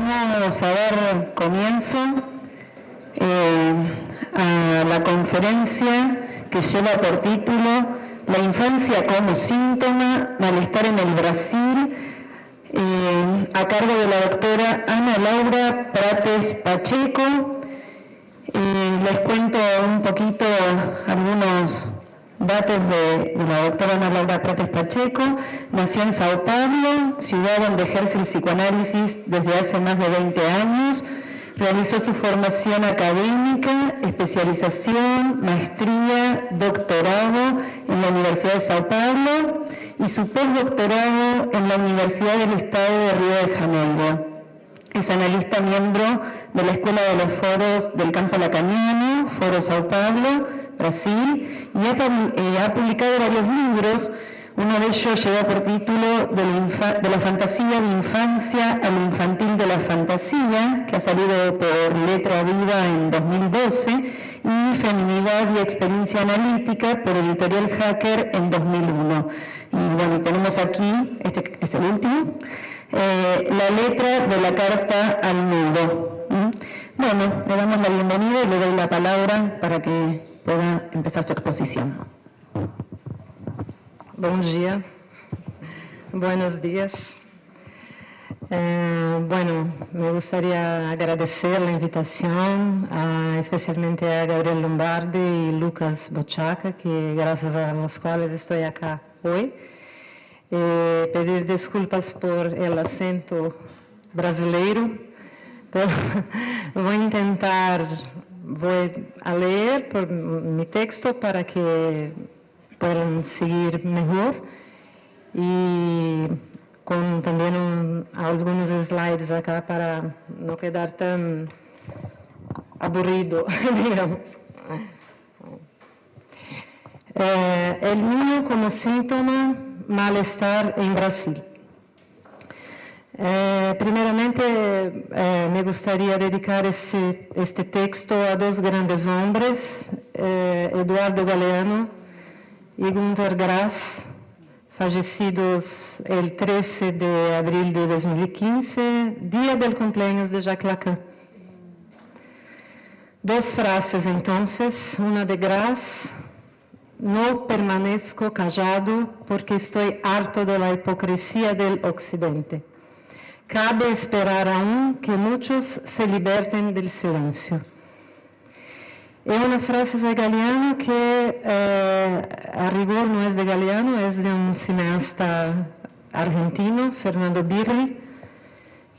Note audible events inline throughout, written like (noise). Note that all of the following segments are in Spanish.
Vamos a dar comienzo eh, a la conferencia que lleva por título La infancia como síntoma, malestar en el Brasil, eh, a cargo de la doctora Ana Laura Prates Pacheco. Eh, les cuento un poquito algunos datos de, la doctora Ana Laura Prates Pacheco. Nació en Sao Paulo, ciudad donde ejerce el psicoanálisis desde hace más de 20 años. Realizó su formación académica, especialización, maestría, doctorado en la Universidad de Sao Paulo y su postdoctorado en la Universidad del Estado de Río de Janeiro. Es analista miembro de la Escuela de los Foros del Campo Lacaniano, Foro Sao Paulo, Brasil, y eh, ha, publicado varios libros. Uno de ellos lleva por título de la, fantasía de infancia al infantil de la fantasía, que ha salido por Letra Viva en 2012, y Feminidad y Experiencia Analítica por Editorial Hacker en 2001. Y bueno, tenemos aquí, este es el último, eh, la letra de la carta al nudo. Bueno, le damos la bienvenida y le doy la palabra para que pueda empezar su exposición. Buen día, buenos días. Eh, bueno, me gustaría agradecer la invitación, especialmente a Gabriel Lombardi y Lucas Bochaca, que gracias a los cuales estoy acá hoy. Eh, pedir desculpas por el acento brasileiro, (laughs) pero voy a intentar voy a leer por mi texto para que puedan seguir mejor y con también algunos slides acá para no quedar tan aburrido, (laughs) digamos. Eh, el niño como síntoma malestar en Brasil. Eh, primeramente, eh, me gustaría dedicar ese, este texto a dos grandes hombres, eh, Eduardo Galeano y Gunther Grass, fallecidos el 13 de abril de 2015, día del cumpleaños de Jacques Lacan. Dos frases entonces, una de Grass, no permanezco callado porque estoy harto de la hipocresía del occidente. Cabe esperar aún que muchos se liberten del silencio. Es una frase de Galeano que eh, a rigor no es de Galeano, es de un cineasta argentino, Fernando Birri,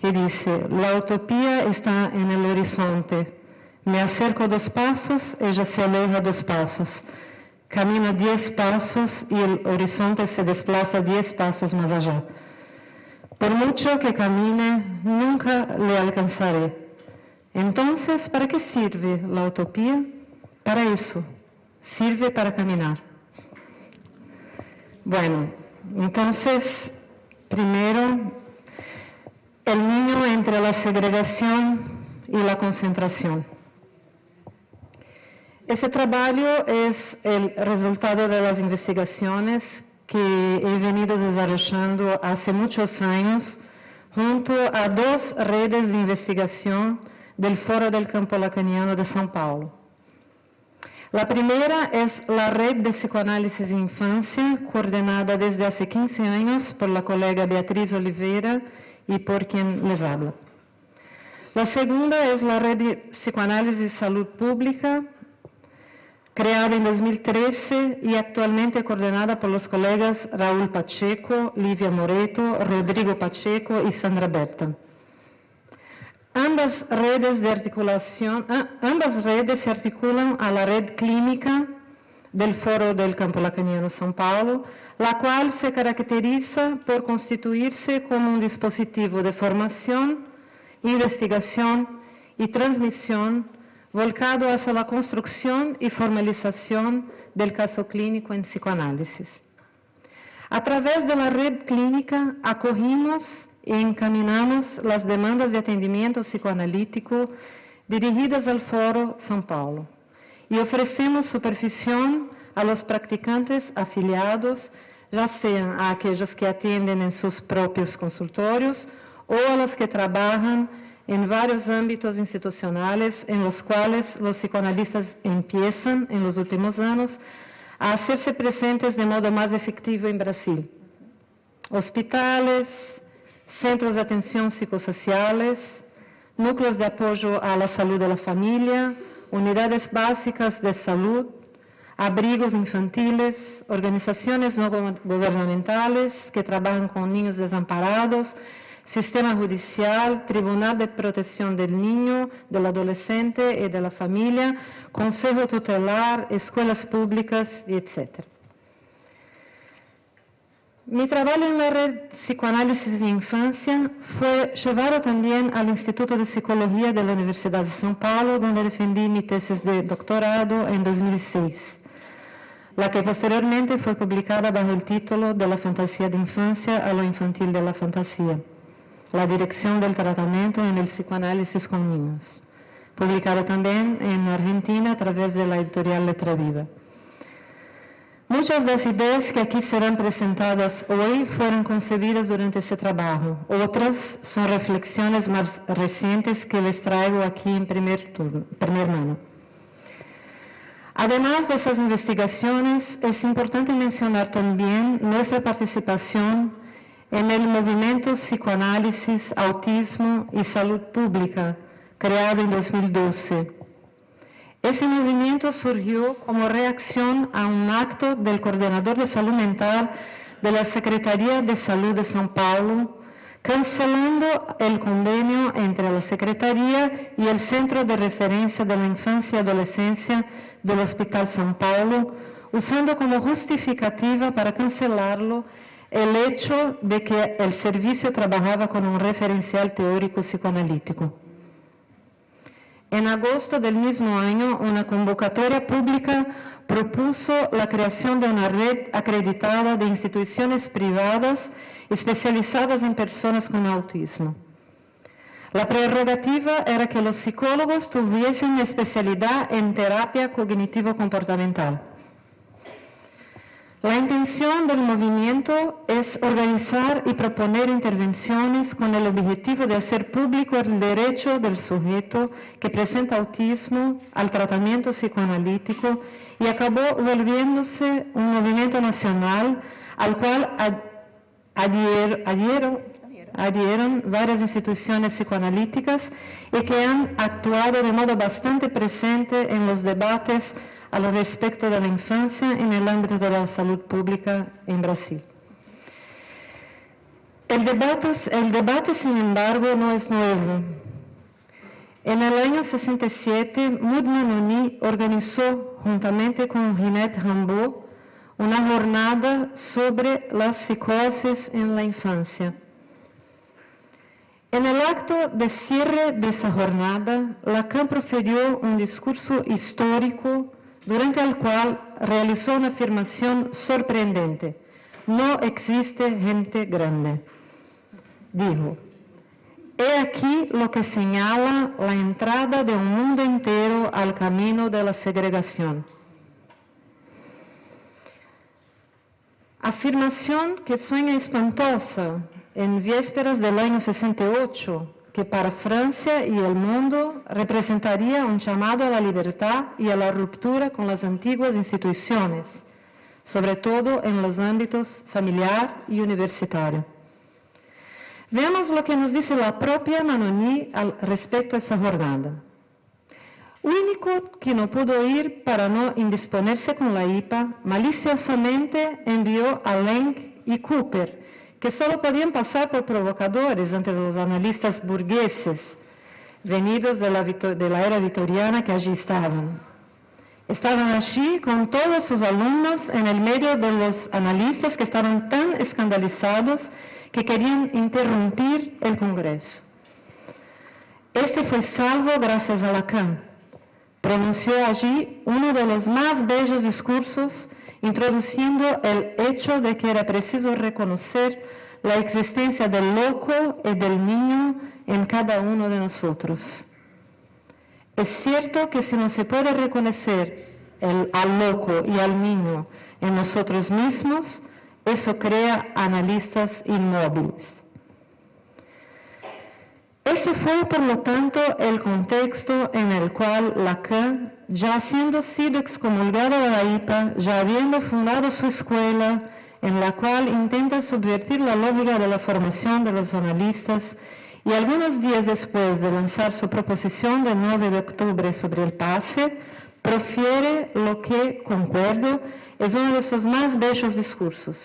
que dice, la utopía está en el horizonte. Me acerco dos pasos, ella se aleja dos pasos. Camina diez pasos y el horizonte se desplaza diez pasos más allá. Por mucho que camine, nunca le alcanzaré. Entonces, ¿para qué sirve la utopía? Para eso, sirve para caminar. Bueno, entonces, primero, el niño entre la segregación y la concentración. Ese trabajo es el resultado de las investigaciones que he venido desarrollando hace muchos años junto a dos redes de investigación del Foro del Campo Lacaniano de São Paulo. La primera es la Red de Psicoanálisis Infancia, coordinada desde hace 15 años por la colega Beatriz Oliveira y por quien les habla. La segunda es la Red de Psicoanálisis Salud Pública, creada en 2013 y actualmente coordinada por los colegas Raúl Pacheco, Livia Moreto, Rodrigo Pacheco y Sandra Berta. Ambas redes ah, ambas redes se articulan a la red clínica del Foro del Campo Lacaniano São Paulo, la cual se caracteriza por constituirse como un dispositivo de formación, investigación y transmisión volcado hacia la construcción y formalización del caso clínico en psicoanálisis. A través de la red clínica acogimos y encaminamos las demandas de atendimiento psicoanalítico dirigidas al Foro São Paulo y ofrecemos supervisión a los practicantes afiliados, ya sean a aquellos que atienden en sus propios consultorios o a los que trabajan en varios ámbitos institucionales en los cuales los psicoanalistas empiezan en los últimos años a hacerse presentes de modo más efectivo en Brasil. Hospitales, centros de atención psicosociales, núcleos de apoyo a la salud de la familia, unidades básicas de salud, abrigos infantiles, organizaciones no gubernamentales que trabajan con niños desamparados, sistema judicial, Tribunal de Protección del Niño, del Adolescente y de la Familia, Consejo Tutelar, escuelas públicas, etc. Mi trabajo en la red Psicoanálisis de Infancia fue llevado también al Instituto de Psicología de la Universidad de São Paulo, donde defendí mi tesis de doctorado en 2006, la que posteriormente fue publicada bajo el título De la fantasía de infancia a lo infantil de la fantasía, la dirección del tratamiento en el psicoanálisis con niños, publicado también en Argentina a través de la editorial Letra Viva. Muchas de las ideas que aquí serán presentadas hoy fueron concebidas durante ese trabajo. Otras son reflexiones más recientes que les traigo aquí en primer, turno, primer mano. Además de esas investigaciones, es importante mencionar también nuestra participación en el movimiento Psicoanálisis, Autismo y Salud Pública, creado en 2012 ese movimiento surgió como reacción a un acto del coordinador de salud mental de la Secretaría de Salud de São Paulo, cancelando el convenio entre la Secretaría y el Centro de Referencia de la Infancia y Adolescencia del Hospital São Paulo, usando como justificativa para cancelarlo el hecho de que el servicio trabajaba con un referencial teórico psicoanalítico. En agosto del mismo año, una convocatoria pública propuso la creación de una red acreditada de instituciones privadas especializadas en personas con autismo. La prerrogativa era que los psicólogos tuviesen especialidad en terapia cognitivo-comportamental. La intención del movimiento es organizar y proponer intervenciones con el objetivo de hacer público el derecho del sujeto que presenta autismo al tratamiento psicoanalítico y acabó volviéndose un movimiento nacional al cual adhieron, varias instituciones psicoanalíticas y que han actuado de modo bastante presente en los debates a lo respecto de la infancia en el ámbito de la salud pública en Brasil. El debate, sin embargo, no es nuevo. En el año 67, Mood organizó, juntamente con Ginette Rambaud, una jornada sobre la psicosis en la infancia. En el acto de cierre de esa jornada, Lacan proferió un discurso histórico durante el cual realizó una afirmación sorprendente. No existe gente grande. Dijo, he aquí lo que señala la entrada de un mundo entero al camino de la segregación. Afirmación que suena espantosa en vísperas del año 68, que para Francia y el mundo representaría un llamado a la libertad y a la ruptura con las antiguas instituciones, sobre todo en los ámbitos familiar y universitario. Veamos lo que nos dice la propia Manoni al respecto a esa jornada. Único que no pudo ir para no indisponerse con la IPA, maliciosamente envió a Lenk y Cooper que solo podían pasar por provocadores ante los analistas burgueses venidos de la, de la era victoriana que allí estaban. Estaban allí con todos sus alumnos en el medio de los analistas que estaban tan escandalizados que querían interrumpir el Congreso. Este fue salvo gracias a Lacan. Pronunció allí uno de los más bellos discursos introduciendo el hecho de que era preciso reconocer la existencia del loco y del niño en cada uno de nosotros. Es cierto que si no se puede reconocer al loco y al niño en nosotros mismos, eso crea analistas inmóviles. Ese fue, por lo tanto, el contexto en el cual Lacan, ya habiendo sido excomulgado de la IPA, ya habiendo fundado su escuela, en la cual intenta subvertir la lógica de la formación de los analistas, y algunos días después de lanzar su proposición del 9 de octubre sobre el pase, profiere lo que, concuerdo, es uno de sus más bellos discursos.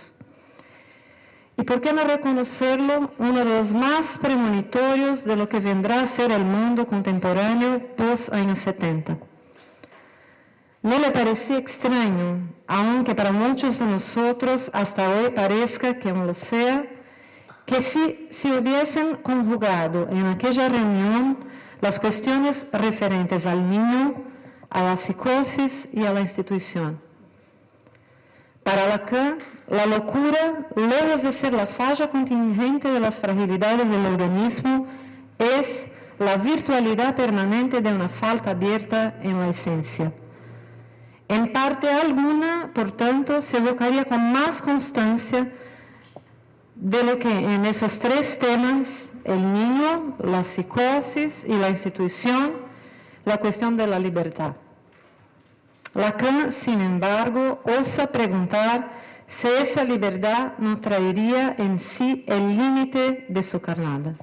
¿Y por qué no reconocerlo? Uno de los más premonitorios de lo que vendrá a ser el mundo contemporáneo post años 70. ¿No le parecía extraño, aunque para muchos de nosotros hasta hoy parezca que aún lo sea, que si se hubiesen conjugado en aquella reunión las cuestiones referentes al niño, a la psicosis y a la institución? Para Lacan, la locura, lejos de ser la falla contingente de las fragilidades del organismo, es la virtualidad permanente de una falta abierta en la esencia. En parte alguna, por tanto, se evocaría con más constancia de lo que en esos tres temas, el niño, la psicosis y la institución, la cuestión de la libertad. Lacan, sin embargo, osa preguntar si esa libertad no traería en sí el límite de su carnada.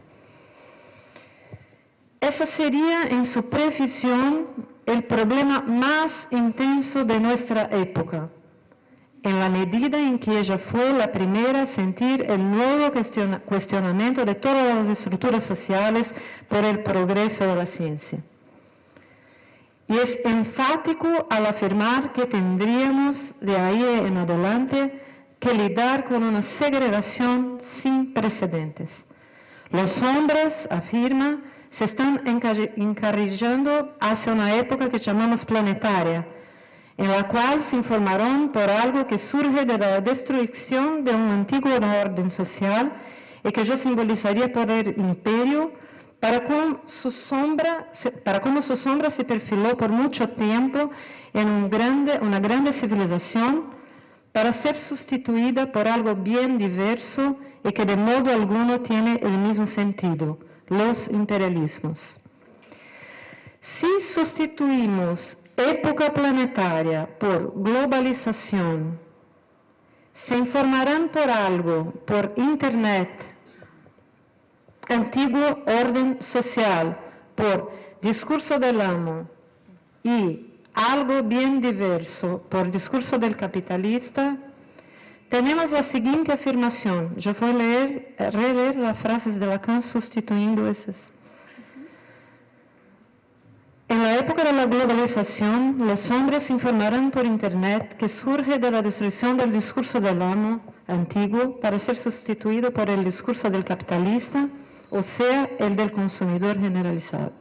Esa sería, en su precisión, el problema más intenso de nuestra época, en la medida en que ella fue la primera a sentir el nuevo cuestionamiento de todas las estructuras sociales por el progreso de la ciencia. Y es enfático al afirmar que tendríamos de ahí en adelante que lidiar con una segregación sin precedentes. Los hombres, afirma, se están encarrillando hacia una época que llamamos planetaria, en la cual se informaron por algo que surge de la destrucción de un antiguo orden social y que yo simbolizaría por el imperio, para cómo su sombra, para sombra se perfiló por mucho tiempo en una grande civilización, para ser sustituida por algo bien diverso y que de modo alguno tiene el mismo sentido, los imperialismos. Si sustituimos época planetaria por globalización, se informarán por algo, por Internet, antiguo orden social, por discurso del amo y algo bien diverso por discurso del capitalista, tenemos la siguiente afirmación. Yo voy a leer, releer las frases de Lacan sustituyendo esas. En la época de la globalización, los hombres informarán por Internet que surge de la destrucción del discurso del amo antiguo para ser sustituido por el discurso del capitalista, o sea, el del consumidor generalizado.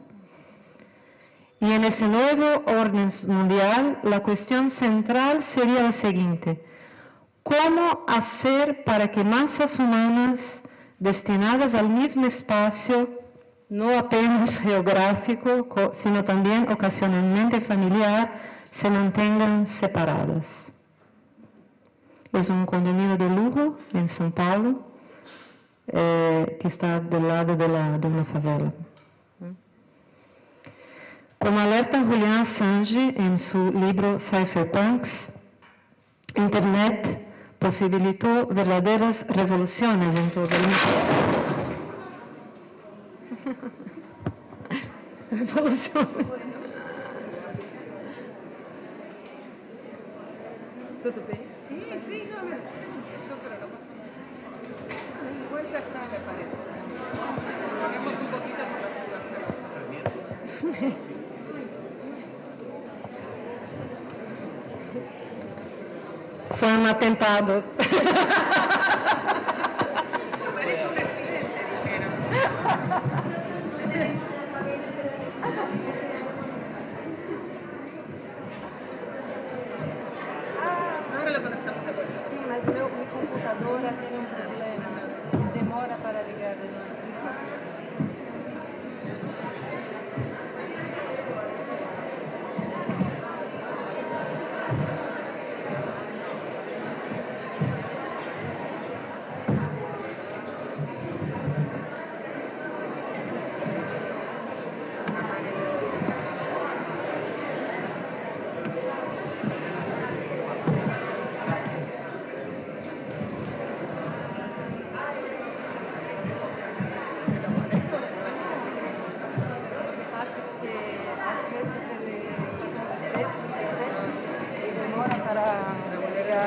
Y en ese nuevo orden mundial, la cuestión central sería la siguiente ¿Cómo hacer para que masas humanas destinadas al mismo espacio, no apenas (laughs) geográfico, sino también ocasionalmente familiar, se mantengan separadas? Es un condominio de lujo en São Paulo, eh, que está del lado de, la, de favela. Como alerta Julian Assange en su libro Cypherpunks, Internet posibilitó verdaderas revoluciones en todo el mundo. (laughs) Sí, sí, no, me... Igual ya está, me parece. Ponemos un poquito por la Fue un atentado. (laughs)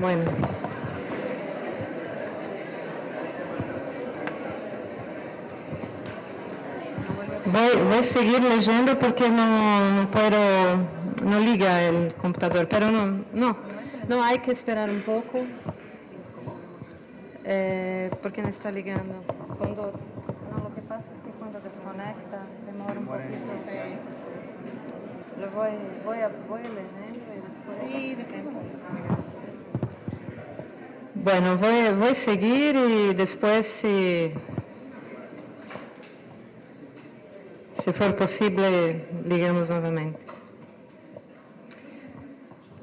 Bueno. Voy, voy a seguir leyendo porque no, no puedo, no liga el computador, pero no, no, no hay que esperar un poco. Eh, porque no está ligando. Cuando, no, lo que pasa es que cuando desconecta demora un poquito. Lo voy, voy, a, voy leyendo y después... Bueno, voy, voy a seguir y después si, si for posible ligamos nuevamente.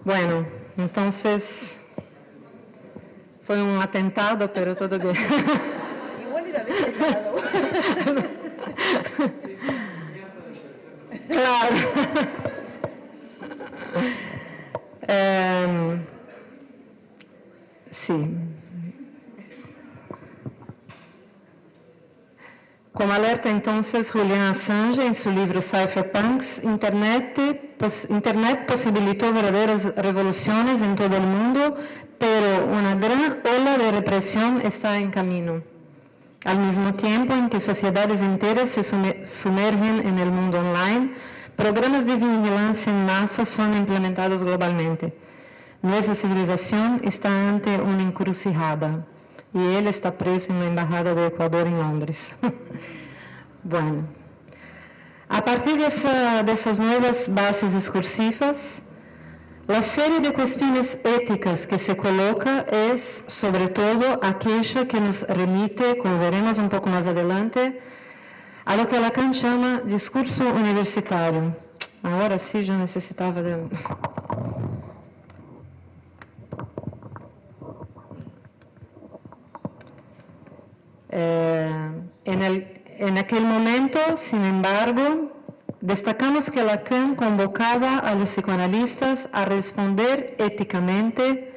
Bueno, entonces fue un atentado, pero todo bien. (laughs) Claro. (laughs) Sí. Como alerta entonces Julian Assange en su libro Cypherpunks, Internet, Internet posibilitó verdaderas revoluciones en todo el mundo, pero una gran ola de represión está en camino. Al mismo tiempo en que sociedades enteras se sumergen en el mundo online, programas de vigilancia en masa son implementados globalmente. Nuestra civilización está ante una encrucijada y él está preso en la Embajada de Ecuador en Londres. (laughs) bueno, a partir de, esa, de esas nuevas bases discursivas, la serie de cuestiones éticas que se coloca es, sobre todo, aquella que nos remite, como veremos un poco más adelante, a lo que Lacan llama discurso universitario. Ahora sí yo necesitaba de... Eh, en, el, en aquel momento, sin embargo, Destacamos que Lacan convocaba a los psicoanalistas a responder éticamente,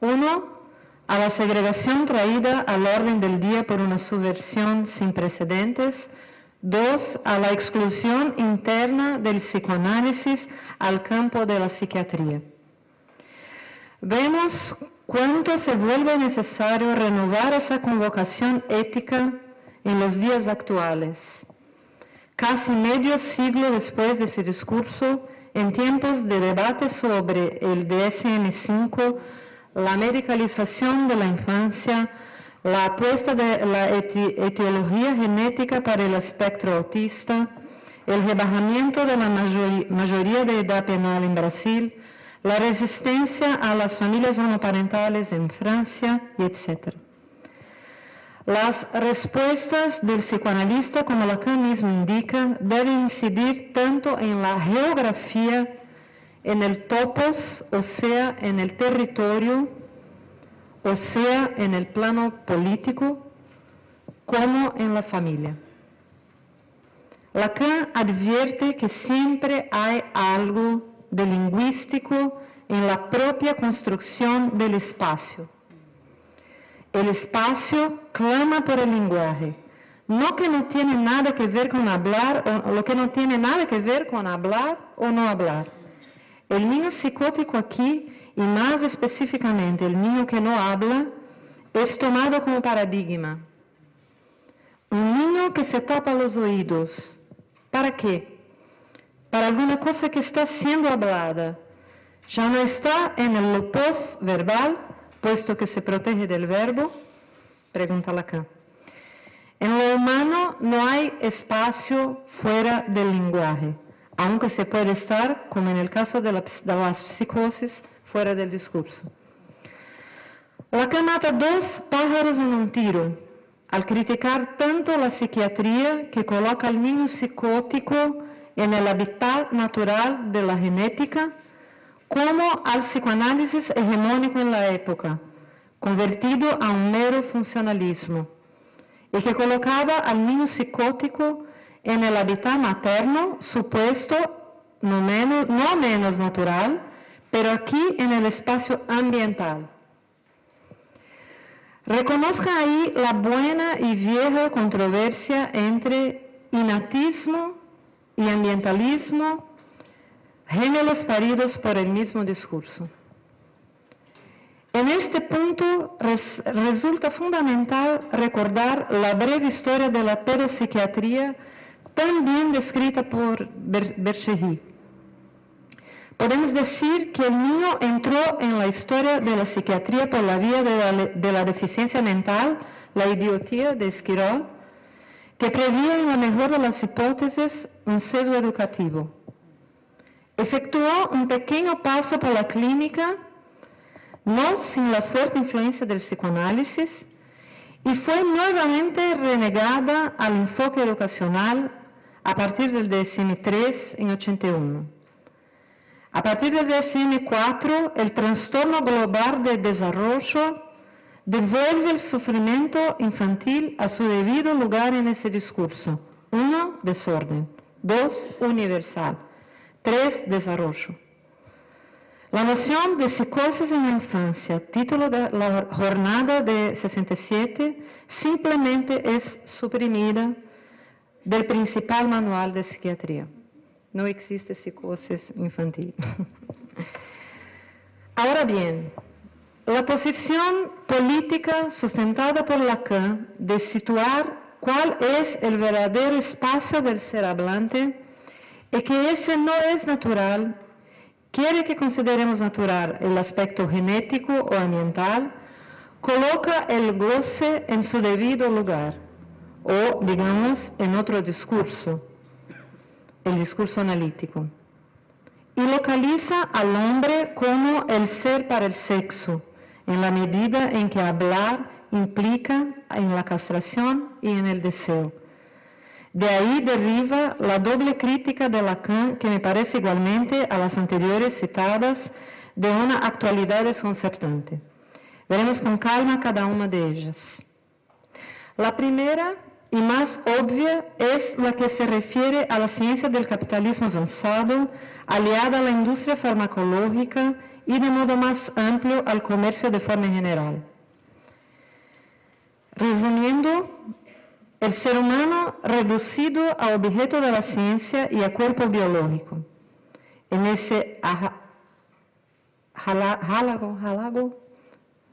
uno, a la segregación traída al orden del día por una subversión sin precedentes, dos, a la exclusión interna del psicoanálisis al campo de la psiquiatría. Vemos cuánto se vuelve necesario renovar esa convocación ética en los días actuales. Casi medio siglo después de ese discurso, en tiempos de debate sobre el DSM-5, la medicalización de la infancia, la apuesta de la etiología genética para el espectro autista, el rebajamiento de la mayoría de edad penal en Brasil, la resistencia a las familias homoparentales en Francia, etc. Las respuestas del psicoanalista, como Lacan mismo indica, deben incidir tanto en la geografía, en el topos, o sea, en el territorio, o sea, en el plano político, como en la familia. Lacan advierte que siempre hay algo de lingüístico en la propia construcción del espacio el espacio clama por el lenguaje. No que no tiene nada que ver con hablar, o lo que no tiene nada que ver con hablar o no hablar. El niño psicótico aquí, y más específicamente el niño que no habla, es tomado como paradigma. Un niño que se tapa los oídos. ¿Para qué? Para alguna cosa que está siendo hablada. Ya no está en el post verbal, puesto que se protege del verbo? Pregunta Lacan. En lo humano no hay espacio fuera del lenguaje, aunque se puede estar, como en el caso de, la, las psicosis, fuera del discurso. Lacan mata dos pájaros en un tiro, al criticar tanto la psiquiatría que coloca al niño psicótico en el hábitat natural de la genética como al psicoanálisis hegemónico en la época, convertido a un mero funcionalismo, y que colocaba al niño psicótico en el hábitat materno, supuesto no menos, no menos natural, pero aquí en el espacio ambiental. Reconozca ahí la buena y vieja controversia entre inatismo y ambientalismo, géneros paridos por el mismo discurso. En este punto res, resulta fundamental recordar la breve historia de la pedopsiquiatría tan bien descrita por Berchery. Podemos decir que el niño entró en la historia de la psiquiatría por la vía de la, de la deficiencia mental, la idiotía de Esquirol, que prevía en la mejor de las hipótesis un sesgo educativo. Efectuó un pequeño paso por la clínica, no sin la fuerte influencia del psicoanálisis, y fue nuevamente renegada al enfoque educacional a partir del DSM-3 en 81. A partir del DSM-4, el trastorno global de desarrollo devuelve el sufrimiento infantil a su debido lugar en ese discurso. Uno, desorden. Dos, universal. Tres, desarrollo. La noción de psicosis en la infancia, título de la jornada de 67, simplemente es suprimida del principal manual de psiquiatría. No existe psicosis infantil. (laughs) Ahora bien, la posición política sustentada por Lacan de situar cuál es el verdadero espacio del ser hablante y que ese no es natural, quiere que consideremos natural el aspecto genético o ambiental, coloca el goce en su debido lugar, o digamos en otro discurso, el discurso analítico, y localiza al hombre como el ser para el sexo, en la medida en que hablar implica en la castración y en el deseo. De ahí deriva la doble crítica de Lacan, que me parece igualmente a las anteriores citadas, de una actualidad desconcertante. Veremos con calma cada una de ellas. La primera y más obvia es la que se refiere a la ciencia del capitalismo avanzado, aliada a la industria farmacológica y de modo más amplio al comercio de forma general. Resumiendo, el ser humano reducido a objeto de la ciencia y a cuerpo biológico. En ese halago, halago,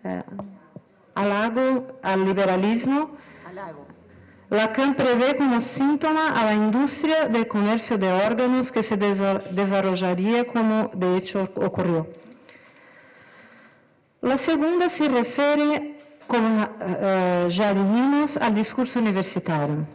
eh, halago al liberalismo, Lacan prevé como síntoma a la industria del comercio de órganos que se desarrollaría como de hecho ocurrió. La segunda se refiere, como uh, ya dijimos, al discurso universitario.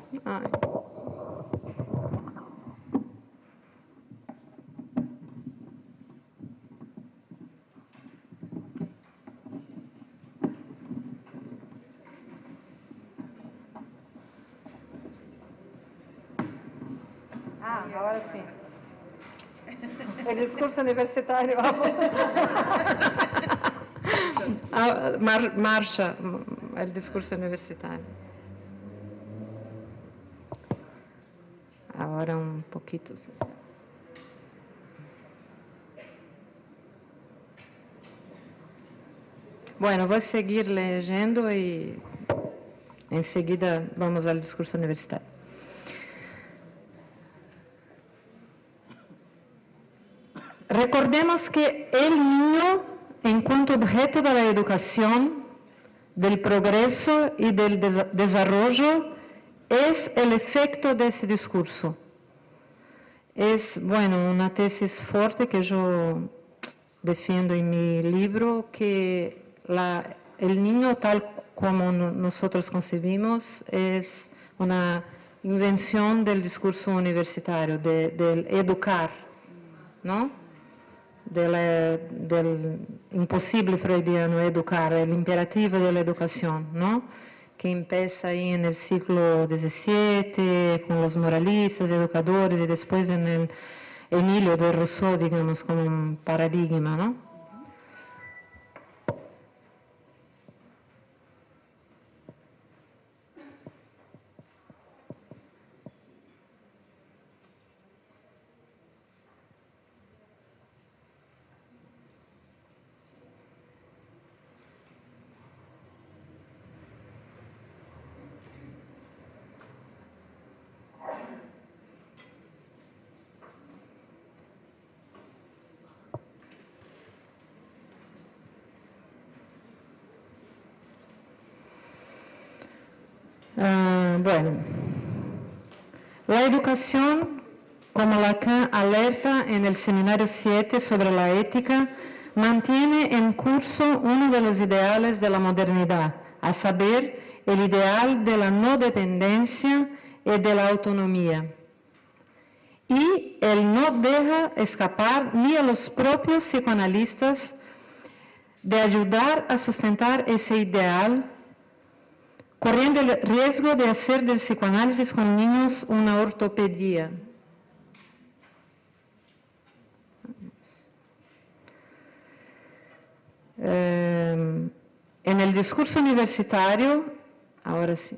Ah, ahora sí. El discurso universitario. (laughs) (laughs) Ah, mar, marcha el discurso universitario. Ahora un poquito. Bueno, voy a seguir leyendo y enseguida vamos al discurso universitario. Recordemos que el niño en cuanto objeto de la educación, del progreso y del de desarrollo, es el efecto de ese discurso. Es, bueno, una tesis fuerte que yo defiendo en mi libro, que el niño tal como nosotros concebimos es una invención del discurso universitario, de, del educar, ¿no? Della, del impossibile freudiano educare, l'imperativo dell'educazione, no? que empieza ahí en el siglo XVII con los moralistas, educadores y después en el Emilio de Rousseau, digamos, como un paradigma, ¿no? Ah, bueno, la educación, como Lacan alerta en el seminario 7 sobre la ética, mantiene en curso uno de los ideales de la modernidad, a saber, el ideal de la no dependencia y de la autonomía. Y él no deja escapar ni a los propios psicoanalistas de ayudar a sustentar ese ideal corriendo el riesgo de hacer del psicoanálisis con niños una ortopedia. Eh, en el discurso universitario, ahora sí.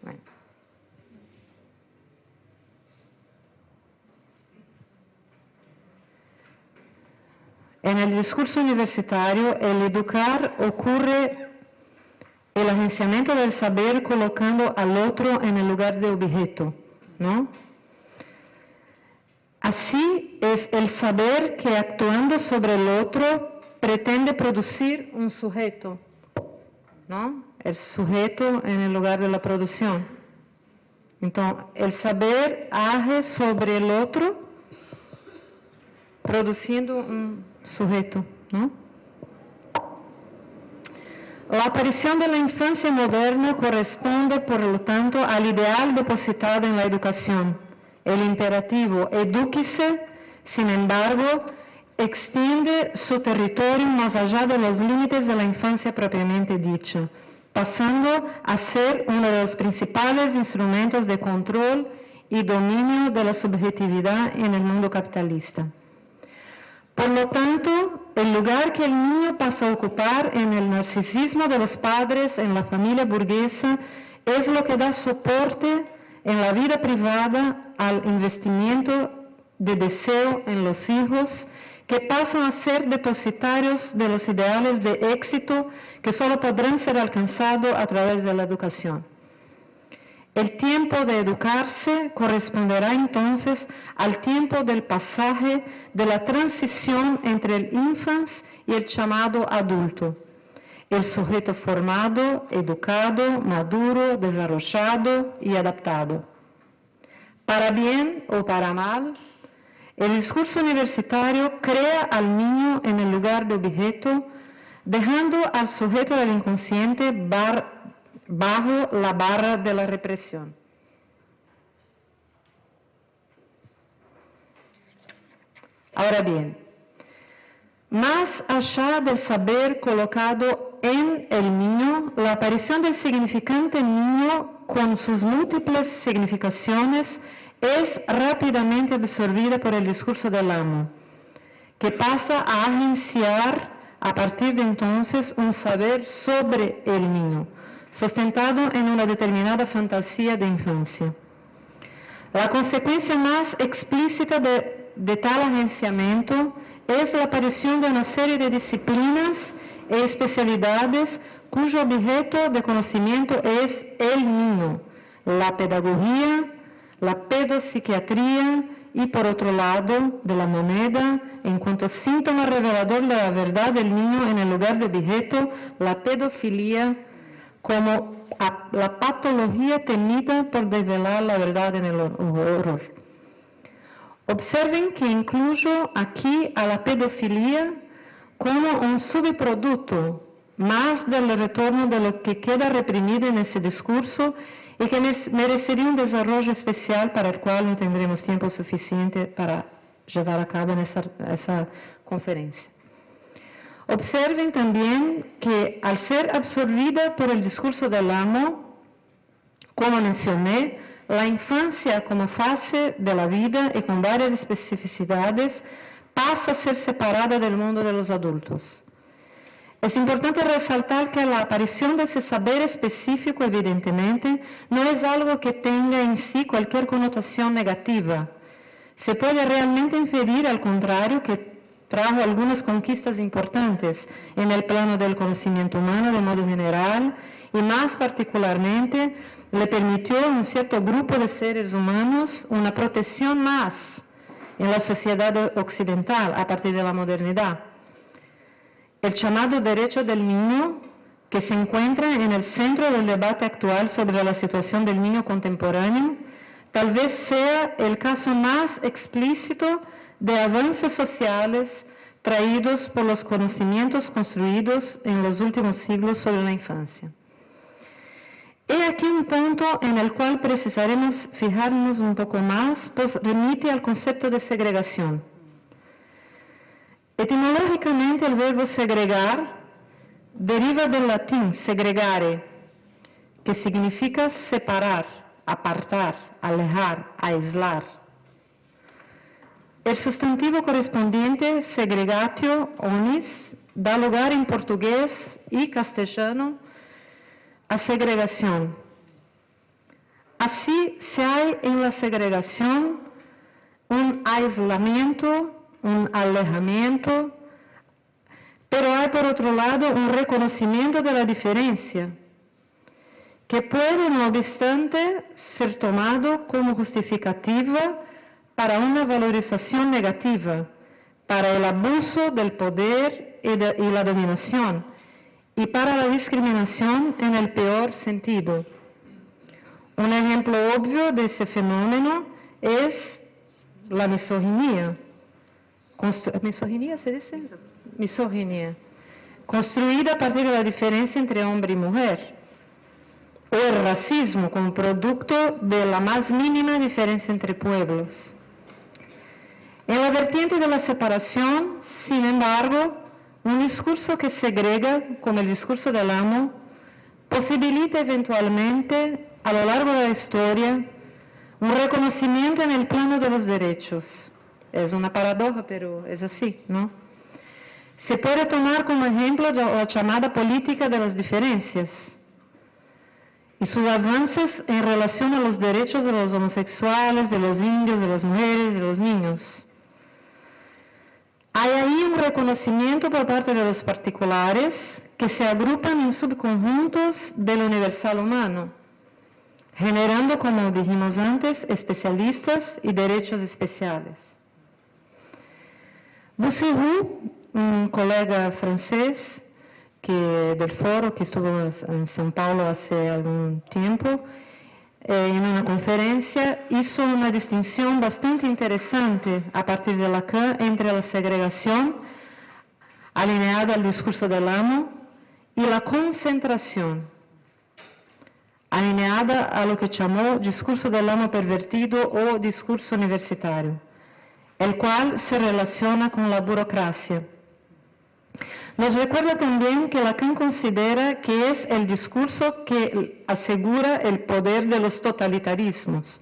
Bueno. En el discurso universitario, el educar ocurre el agenciamiento del saber colocando al otro en el lugar de objeto, ¿no? Así es el saber que actuando sobre el otro pretende producir un sujeto, ¿no? El sujeto en el lugar de la producción. Entonces, el saber age sobre el otro produciendo un sujeto. ¿no? La aparición de la infancia moderna corresponde, por lo tanto, al ideal depositado en la educación. El imperativo edúquese, sin embargo, extiende su territorio más allá de los límites de la infancia propiamente dicha, pasando a ser uno de los principales instrumentos de control y dominio de la subjetividad en el mundo capitalista. Por lo tanto, el lugar que el niño pasa a ocupar en el narcisismo de los padres, en la familia burguesa, es lo que da soporte en la vida privada al investimiento de deseo en los hijos, que pasan a ser depositarios de los ideales de éxito que solo podrán ser alcanzados a través de la educación. El tiempo de educarse corresponderá entonces al tiempo del pasaje de la transición entre el infans y el llamado adulto. El sujeto formado, educado, maduro, desarrollado y adaptado. Para bien o para mal, el discurso universitario crea al niño en el lugar de objeto, dejando al sujeto del inconsciente bajo la barra de la represión. Ahora bien, más allá del saber colocado en el niño, la aparición del significante niño con sus múltiples significaciones es rápidamente absorbida por el discurso del amo, que pasa a agenciar a partir de entonces un saber sobre el niño, sustentado en una determinada fantasía de infancia. La consecuencia más explícita de, tal agenciamiento es la aparición de una serie de disciplinas e especialidades cuyo objeto de conocimiento es el niño, la pedagogía, la pedopsiquiatría y por otro lado de la moneda, en cuanto síntoma revelador de la verdad del niño en el lugar de objeto, la pedofilia como la patología temida por desvelar la verdad en el horror. Observen que incluyo aquí a la pedofilia como un subproducto más del retorno de lo que queda reprimido en ese discurso y que merecería un desarrollo especial para el cual no tendremos tiempo suficiente para llevar a cabo en esa, esa conferencia. Observen que al ser absorbida por el discurso del amo, como mencioné, la infancia como fase de la vida y con varias especificidades pasa a ser separada del mundo de los adultos. Es importante resaltar que la aparición de ese saber específico, evidentemente, no es algo que tenga en sí cualquier connotación negativa. Se puede realmente inferir, al contrario, que trajo algunas conquistas importantes en el plano del conocimiento humano de modo general y más particularmente le permitió a un cierto grupo de seres humanos una protección más en la sociedad occidental a partir de la modernidad el llamado derecho del niño, que se encuentra en el centro del debate actual sobre la situación del niño contemporáneo, tal vez sea el caso más explícito de avances sociales traídos por los conocimientos construidos en los últimos siglos sobre la infancia. He aquí un punto en el cual precisaremos fijarnos un poco más, pues remite al concepto de segregación. Etimológicamente el verbo segregar deriva del latín segregare, que significa separar, apartar, alejar, aislar. El sustantivo correspondiente segregatio onis da lugar en portugués y castellano segregación. Así se hay en la segregación un aislamiento un alejamiento, pero hay por otro lado un reconocimiento de la diferencia, que puede, no obstante, ser tomado como justificativa para una valorización negativa, para el abuso del poder y la dominación, y para la discriminación en el peor sentido. Un ejemplo obvio de ese fenómeno es la misoginia misoginia se dice? Misoginia. Construida a partir de la diferencia entre hombre y mujer. O el racismo como producto de la más mínima diferencia entre pueblos. En la vertiente de la separación, sin embargo, un discurso que segrega, como el discurso del amo, posibilita eventualmente, a lo largo de la historia, un reconocimiento en el plano de los derechos es una paradoja, pero es así, ¿no? Se puede tomar como ejemplo la llamada política de las diferencias y sus avances en relación a los derechos de los homosexuales, de los indios, de las mujeres, de los niños. Hay ahí un reconocimiento por parte de los particulares que se agrupan en subconjuntos del universal humano, generando, como dijimos antes, especialistas y derechos especiales. Boussirou, un colega francés que, del foro que estuvo en São Paulo hace algún tiempo, eh, en una conferencia hizo una distinción bastante interesante a partir de Lacan entre la segregación alineada al discurso del amo y la concentración alineada a lo que llamó discurso del amo pervertido o discurso universitario el cual se relaciona con la burocracia. Nos recuerda también que Lacan considera que es el discurso que asegura el poder de los totalitarismos.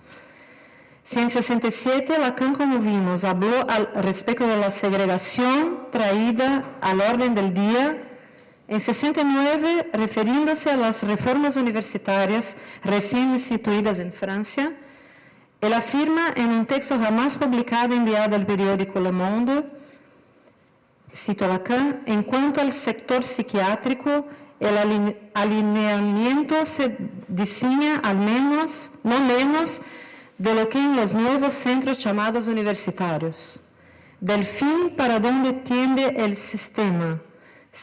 Si en 67 Lacan, como vimos, habló al respecto de la segregación traída al orden del día, en 69, refiriéndose a las reformas universitarias recién instituidas en Francia, él afirma en un texto jamás publicado enviado al periódico Le Monde, cito Lacan, en cuanto al sector psiquiátrico, el alineamiento se diseña al menos, no menos, de lo que en los nuevos centros llamados universitarios, del fin para donde tiende el sistema,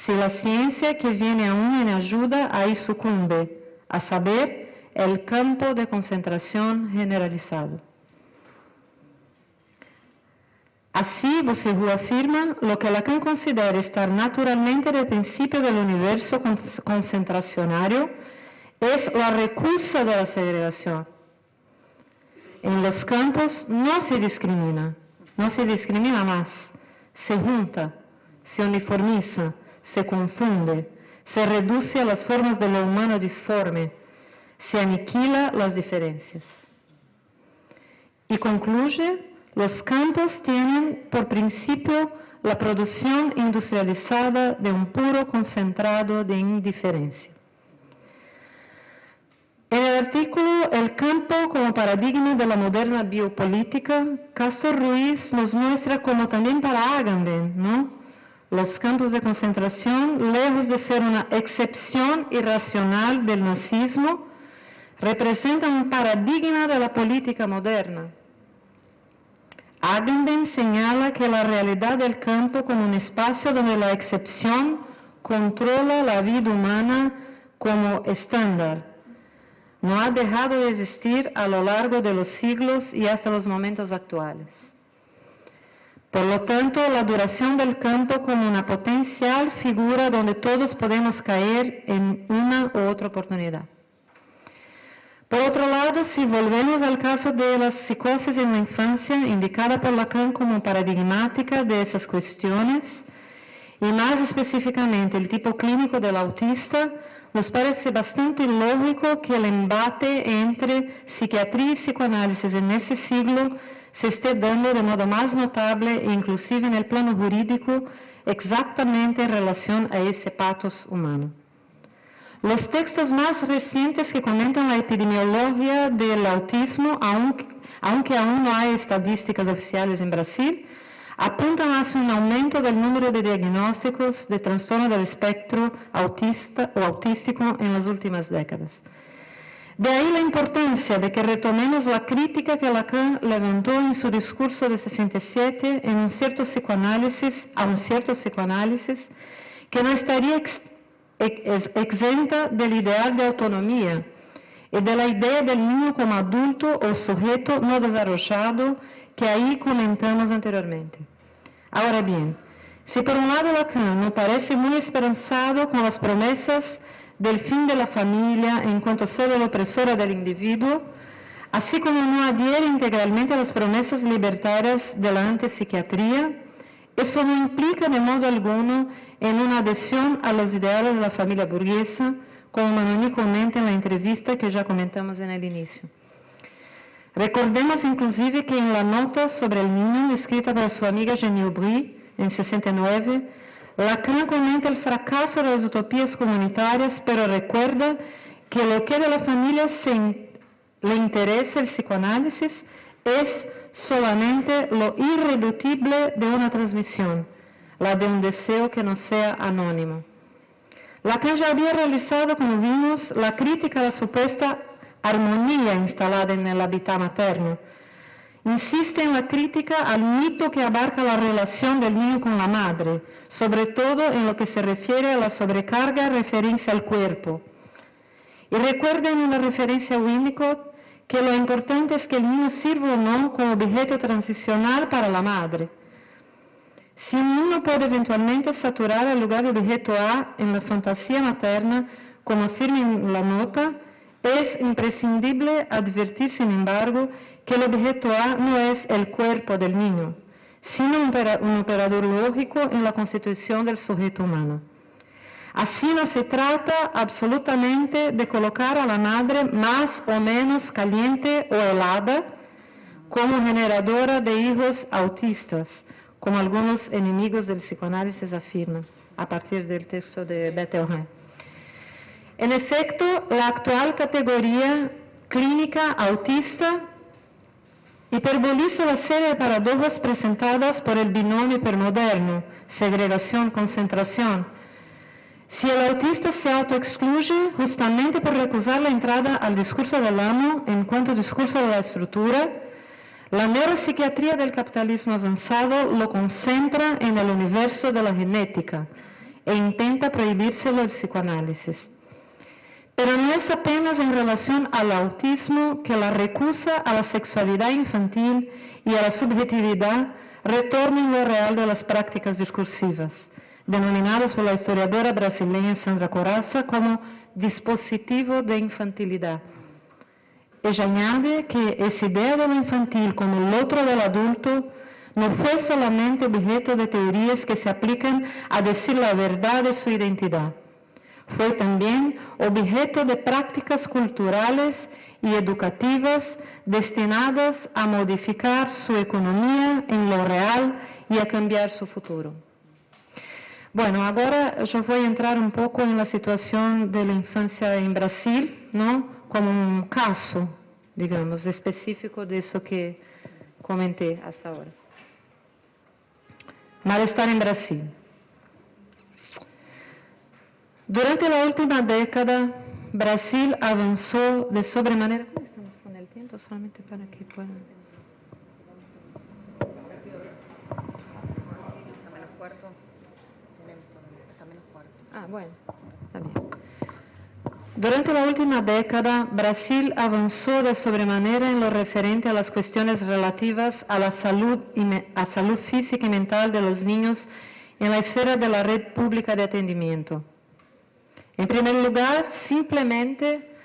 si la ciencia que viene aún en ayuda ahí sucumbe, a saber, el campo de concentración generalizado. Así, Bossirou afirma lo que Lacan considera estar naturalmente en el principio del universo concentracionario es la recusa de la segregación. En los campos no se discrimina, no se discrimina más, se junta, se uniformiza, se confunde, se reduce a las formas de lo humano disforme, se aniquila las diferencias. Y concluye, los campos tienen por principio la producción industrializada de un puro concentrado de indiferencia. En el artículo El campo como paradigma de la moderna biopolítica, Castro Ruiz nos muestra como también para Agamben, ¿no? Los campos de concentración, lejos de ser una excepción irracional del nazismo, representan un paradigma de la política moderna. Agamben señala que la realidad del campo como un espacio donde la excepción controla la vida humana como estándar no ha dejado de existir a lo largo de los siglos y hasta los momentos actuales. Por lo tanto, la duración del campo como una potencial figura donde todos podemos caer en una u otra oportunidad. Por otro lado, si volvemos al caso de la psicosis en la infancia, indicada por Lacan como paradigmática de esas cuestiones, y más específicamente el tipo clínico del autista, nos parece bastante lógico que el embate entre psiquiatría y psicoanálisis en ese siglo se esté dando de modo más notable inclusive en el plano jurídico exactamente en relación a ese patos humano. Los textos más recientes que comentan la epidemiología del autismo, aunque, aunque aún no hay estadísticas oficiales en Brasil, apuntan hacia un aumento del número de diagnósticos de trastorno del espectro autista o autístico en las últimas décadas. De ahí la importancia de que retomemos la crítica que Lacan levantó en su discurso de 67 en un cierto psicoanálisis, a un cierto psicoanálisis que no estaría exenta del ideal de autonomía de la idea del niño como adulto o sujeto no desarrollado que ahí comentamos anteriormente. Ahora bien, si por un lado Lacan me parece muy esperanzado con las promesas del fin de la familia en cuanto sede opresora del individuo, así como no adhiere integralmente a las promesas libertarias de la antipsiquiatría, eso no implica de modo alguno en una adhesión a los ideales de la familia burguesa, como Manoni comenta en la entrevista que ya comentamos en el inicio. Recordemos inclusive que en la nota sobre el niño escrita por su amiga Jenny Aubry en 69, Lacan comenta el fracaso de las utopías comunitarias, pero recuerda que lo que de la familia le interesa el psicoanálisis es solamente lo irreductible de una transmisión, la de un deseo que no sea anónimo. Lacan ya había realizado, como vimos, la crítica a la supuesta armonía instalada en el hábitat materno. Insiste en la crítica al mito que abarca la relación del niño con la madre, sobre todo en lo que se refiere a la sobrecarga referencia al cuerpo. Y recuerden en la referencia a Winnicott que lo importante es que el niño sirva o no como objeto transicional para la madre. Si un niño puede eventualmente saturar el lugar de objeto A en la fantasía materna, como afirma en la nota, es imprescindible advertir, sin embargo, que el objeto A no es el cuerpo del niño, sino un operador lógico en la constitución del sujeto humano. Así no se trata absolutamente de colocar a la madre más o menos caliente o helada como generadora de hijos autistas, como algunos enemigos del psicoanálisis afirman, a partir del texto de Bettelheim. En efecto, la actual categoría clínica autista hiperboliza la serie de paradojas presentadas por el binomio hipermoderno, segregación-concentración. Si el autista se autoexcluye justamente por recusar la entrada al discurso del amo en cuanto discurso de la estructura, la neuropsiquiatría del capitalismo avanzado lo concentra en el universo de la genética e intenta prohibírselo el psicoanálisis. Pero no es apenas en relación al autismo que la recusa a la sexualidad infantil y a la subjetividad retorna en lo real de las prácticas discursivas, denominadas por la historiadora brasileña Sandra Coraza como dispositivo de infantilidad. Ella añade que esa idea de lo infantil como el otro del adulto no fue solamente objeto de teorías que se aplican a decir la verdad de su identidad. Fue también objeto de prácticas culturales y educativas destinadas a modificar su economía en lo real y a cambiar su futuro. Bueno, agora eu vou entrar um pouco na situação da infância em Brasil, não? como um caso, digamos, específico disso que comentei hasta agora. Malestar em Brasil. Durante a última década, Brasil avançou de sobremaneira. Como estamos com o tempo? Solamente para que puedan. Ah, bueno, está bien. Durante la última década, Brasil avanzó de sobremanera en lo referente a las cuestiones relativas a la salud, y a salud física y mental de los niños en la esfera de la red pública de atendimiento. En primer lugar, simplemente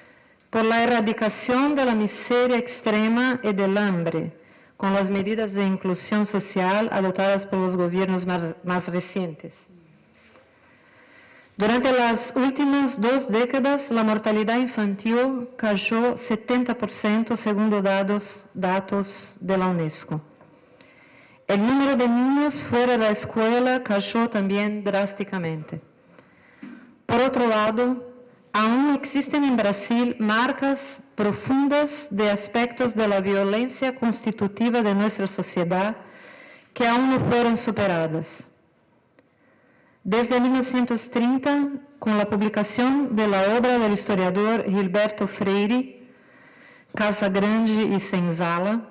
por la erradicación de la miseria extrema y del hambre, con las medidas de inclusión social adoptadas por los gobiernos más recientes. Durante las últimas dos décadas, la mortalidad infantil cayó 70% según datos, datos de la UNESCO. El número de niños fuera de la escuela cayó también drásticamente. Por otro lado, aún existen en Brasil marcas profundas de aspectos de la constitutiva de nuestra sociedad que aún no fueron superadas. Desde 1930, con la publicación de la obra del historiador Gilberto Freire, Casa Grande y Senzala,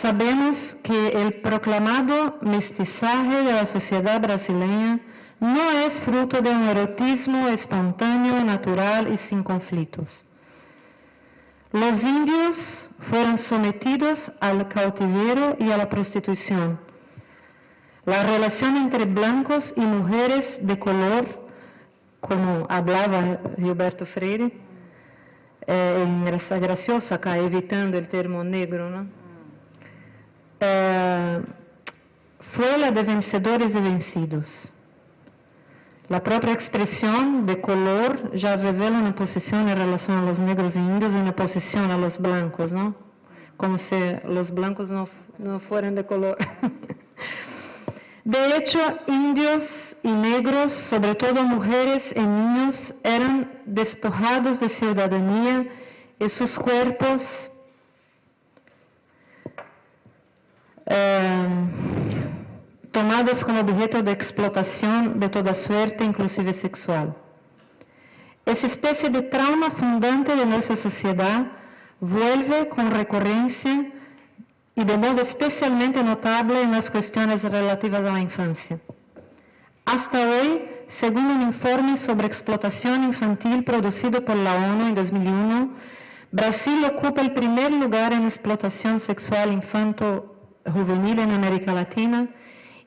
sabemos que el proclamado mestizaje de la sociedad brasileña no es fruto de un erotismo espontáneo, natural y sin conflictos. Los indios fueron sometidos al cautiverio y a la prostitución. La relación entre blancos y mujeres de color, como hablaba Gilberto Freire, é engra- gracioso acá, evitando el termo negro, ¿no? Eh, fue la de vencedores y vencidos. La propia expresión de color ya revela una posición en relación a los negros y indios y una posición a los blancos, ¿no? Como si los blancos no fueran de color. (laughs) De hecho, indios y negros, sobre todo mujeres y niños, eran despojados de ciudadanía y sus cuerpos eh, tomados como objeto de explotación de toda suerte, inclusive sexual. Esa especie de trauma fundante de nuestra sociedad vuelve con recurrencia y de modo especialmente notable en las cuestiones relativas a la infancia. Hasta hoy, según un informe sobre explotación infantil producido por la ONU en 2001, Brasil ocupa el primer lugar en explotación sexual infanto-juvenil en América Latina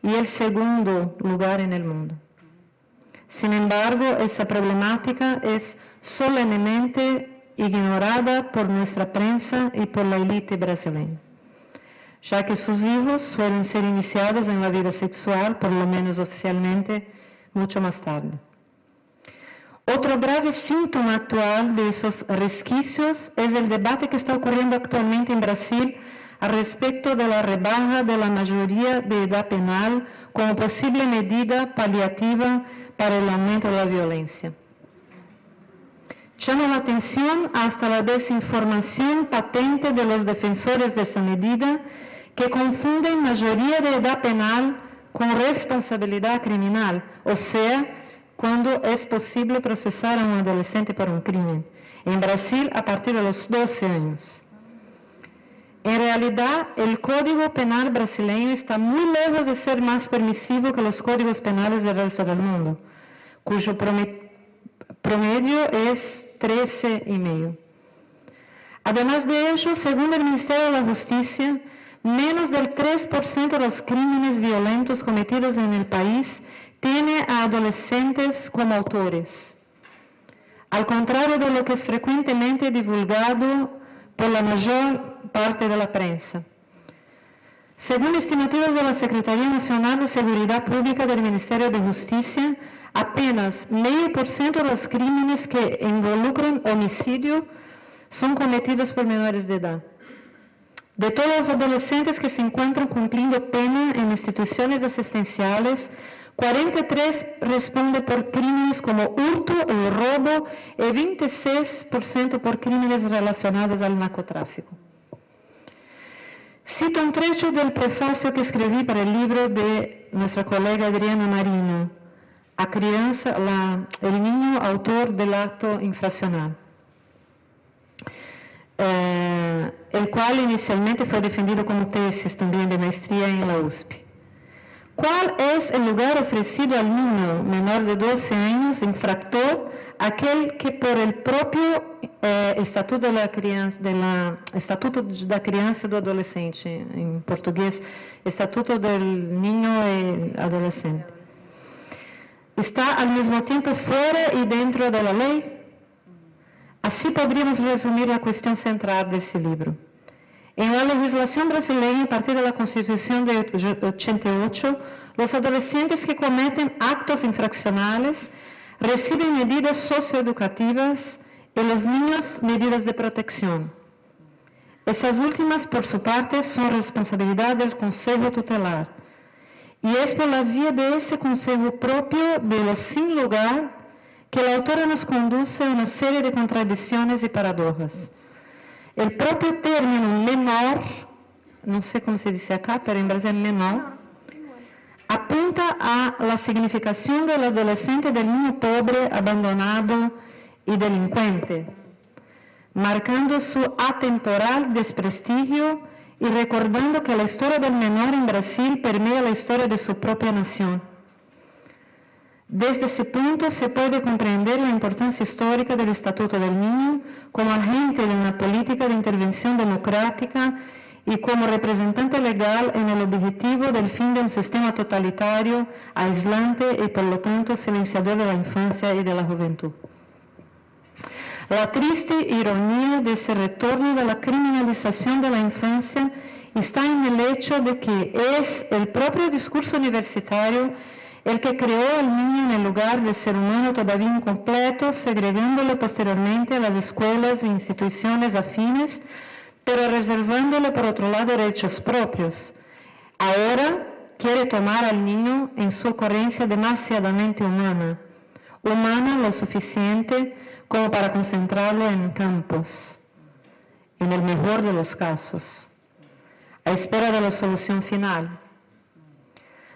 y el segundo lugar en el mundo. Sin embargo, esa problemática es solemnemente ignorada por nuestra prensa y por la élite brasileña ya que sus hijos suelen ser iniciados en la vida sexual, por lo menos oficialmente, mucho más tarde. Otro grave síntoma actual de esos resquicios es el debate que está ocurriendo actualmente en Brasil al respecto de la rebaja de la mayoría de edad penal como posible medida paliativa para el aumento de la violencia. Llama la atención hasta la desinformación patente de los defensores de esta medida que confunden mayoría de edad penal con responsabilidad criminal, o sea, cuando es posible procesar a un adolescente por un crimen. En Brasil, a partir de los 12 años. En realidad, el Código Penal brasileño está muy lejos de ser más permisivo que los códigos penales del resto del mundo, cuyo prome- promedio es 13 y medio. Además de ello, según el Ministerio de la Justicia, menos del 3% de los crímenes violentos cometidos en el país tiene a adolescentes como autores. Al contrario de lo que es frecuentemente divulgado por la mayor parte de la prensa. Según estimativas de la Secretaría Nacional de Seguridad Pública del Ministerio de Justicia, apenas medio por ciento de los crímenes que involucran homicidio son cometidos por menores de edad. De todos los adolescentes que se encuentran cumpliendo pena en instituciones asistenciales, 43 responde por crímenes como hurto o robo y 26% por crímenes relacionados al narcotráfico. Cito un trecho del prefacio que escribí para el libro de nuestra colega Adriana Marino, a crianza, el niño autor del acto infraccional, eh, el cual inicialmente fue defendido como tesis también de maestría en la USP. ¿Cuál es el lugar ofrecido al niño menor de 12 años infractor, aquel que por el propio eh, Estatuto da Criança, Estatuto da Criança e do Adolescente, em português, Estatuto del Niño e Adolescente. Está al mesmo tempo fora e dentro da lei? Assim poderíamos resumir a questão central desse livro. En la legislación brasileña, a partir de la Constitución de 88, los adolescentes que cometen actos infraccionales reciben medidas socioeducativas y los niños medidas de protección. Esas últimas, por su parte, son responsabilidad del Consejo Tutelar. Y es por la vía de ese Consejo propio de los sin lugar que la autora nos conduce a una serie de contradicciones y paradojas. El propio término menor, no sé cómo se dice acá, pero en Brasil menor, apunta a la significación del adolescente del niño pobre, abandonado y delincuente, marcando su atemporal desprestigio y recordando que la historia del menor en Brasil permea la historia de su propia nación. Desde ese punto se puede comprender la importancia histórica del Estatuto del Niño como agente de una política de intervención democrática y como representante legal en el objetivo del fin de un sistema totalitario, aislante y por lo tanto silenciador de la infancia y de la juventud. La triste ironía de ese retorno de la criminalización de la infancia está en el hecho de que es el propio discurso universitario el que creó al niño en el lugar de ser humano todavía incompleto, segregándolo posteriormente a las escuelas e instituciones afines, pero reservándole por otro lado derechos propios. Ahora quiere tomar al niño en su ocurrencia demasiadamente humana, humana lo suficiente como para concentrarlo en campos, en el mejor de los casos, a espera de la solución final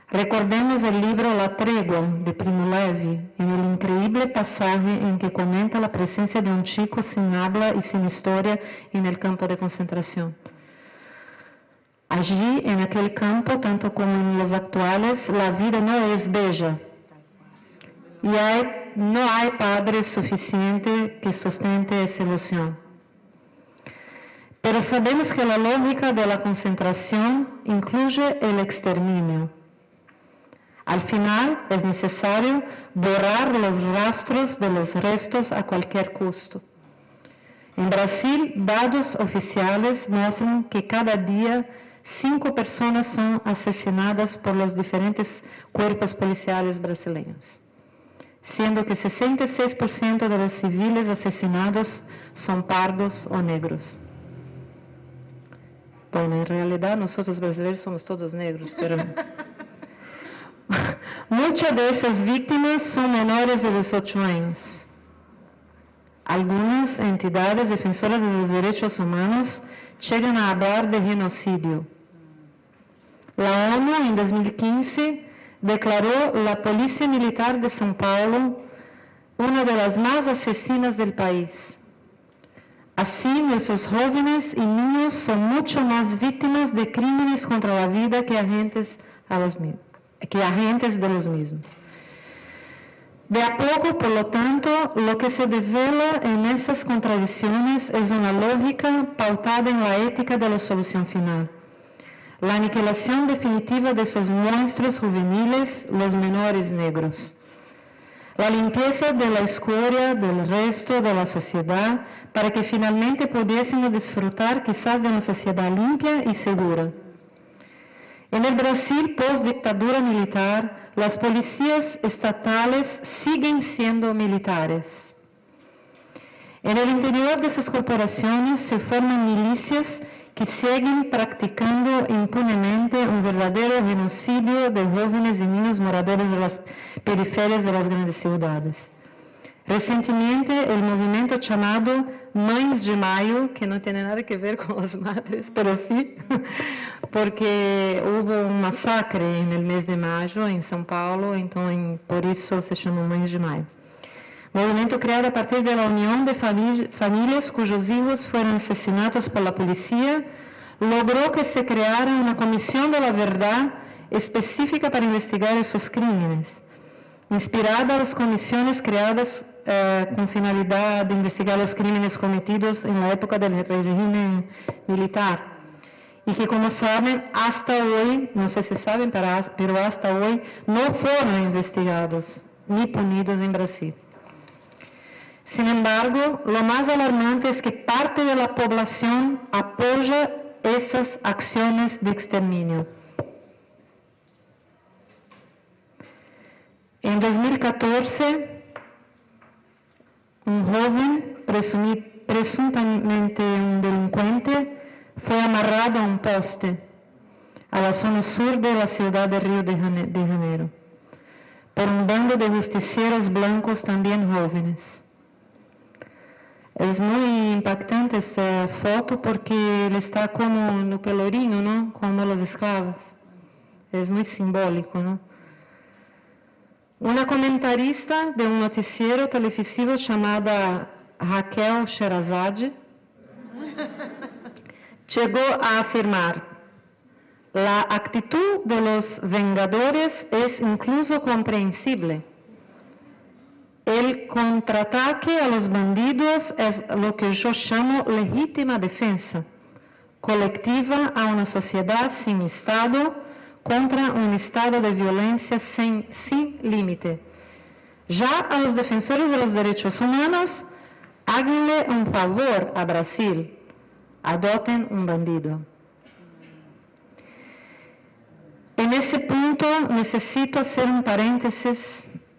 Recordemos el libro La Tregua de Primo Levi, en el increíble pasaje en que comenta la presencia de un chico sin habla y sin historia en el campo de concentración. Allí, en aquel campo, tanto como en los actuales, la vida no es bella. Y hay, no hay padre suficiente que sustente esa ilusión. Pero sabemos que la lógica de la concentración incluye el exterminio. Al final es necesario borrar los rastros de los restos a cualquier costo. En Brasil, datos oficiales muestran que cada día cinco personas son asesinadas por los diferentes cuerpos policiales brasileños, siendo que 66% de los civiles asesinados son pardos o negros. Bueno, en realidad nosotros brasileños somos todos negros, pero... (laughs) Muchas de esas víctimas son menores de 18 años. Algunas entidades defensoras de los derechos humanos llegan a hablar de genocidio. La ONU en 2015 declaró la Policía Militar de São Paulo una de las más asesinas del país. Así, nuestros jóvenes y niños son mucho más víctimas de crímenes contra la vida que agentes a los mismos que agentes de los mismos. De a poco, por lo tanto, lo que se devela en esas contradicciones es una lógica pautada en la ética de la solución final. La aniquilación definitiva de esos monstruos juveniles, los menores negros. La limpieza de la escoria del resto de la sociedad para que finalmente pudiésemos disfrutar quizás de una sociedad limpia y segura En el Brasil, post-dictadura militar, las policías estatales siguen siendo militares. En el interior de esas corporaciones se forman milicias que siguen practicando impunemente un verdadero genocidio de jóvenes y niños moradores de las periferias de las grandes ciudades. Recientemente, el movimiento llamado Mães de Mayo, que no tiene nada que ver con las madres, pero sí, porque hubo un masacre en el mes de mayo en São Paulo, entonces por eso se llama Mães de Mayo. Movimento criado a partir de la unión de famí- familias cuyos hijos fueron asesinados por la policía, logró que se creara una comisión de la verdad específica para investigar esos crímenes, inspirada a las comisiones creadas eh, con finalidad de investigar los crímenes cometidos en la época del régimen militar. Y que como saben, hasta hoy, no sé si saben, pero has- pero hasta hoy no fueron investigados ni punidos en Brasil. Sin embargo, lo más alarmante es que parte de la población apoya esas acciones de exterminio. En 2014, un joven, presuntamente un delincuente, fue amarrado a un poste a la zona sur de ciudad de de Jane- de Janeiro por un bando de justicieros blancos también jóvenes. Es muy impactante esta foto porque él está como en el pelourinho, ¿no? Como los esclavos. Es muy simbólico, ¿no? Una comentarista de un noticiero televisivo llamada Raquel Sherazade llegó a afirmar la actitud de los vengadores es incluso comprensible. El contraataque a los bandidos es lo que yo llamo legítima defensa, colectiva a una sociedad sin Estado contra un estado de violencia sin, sin límite. Ya a los defensores de los derechos humanos, háganle un favor a Brasil, adopten un bandido. En ese punto necesito hacer un paréntesis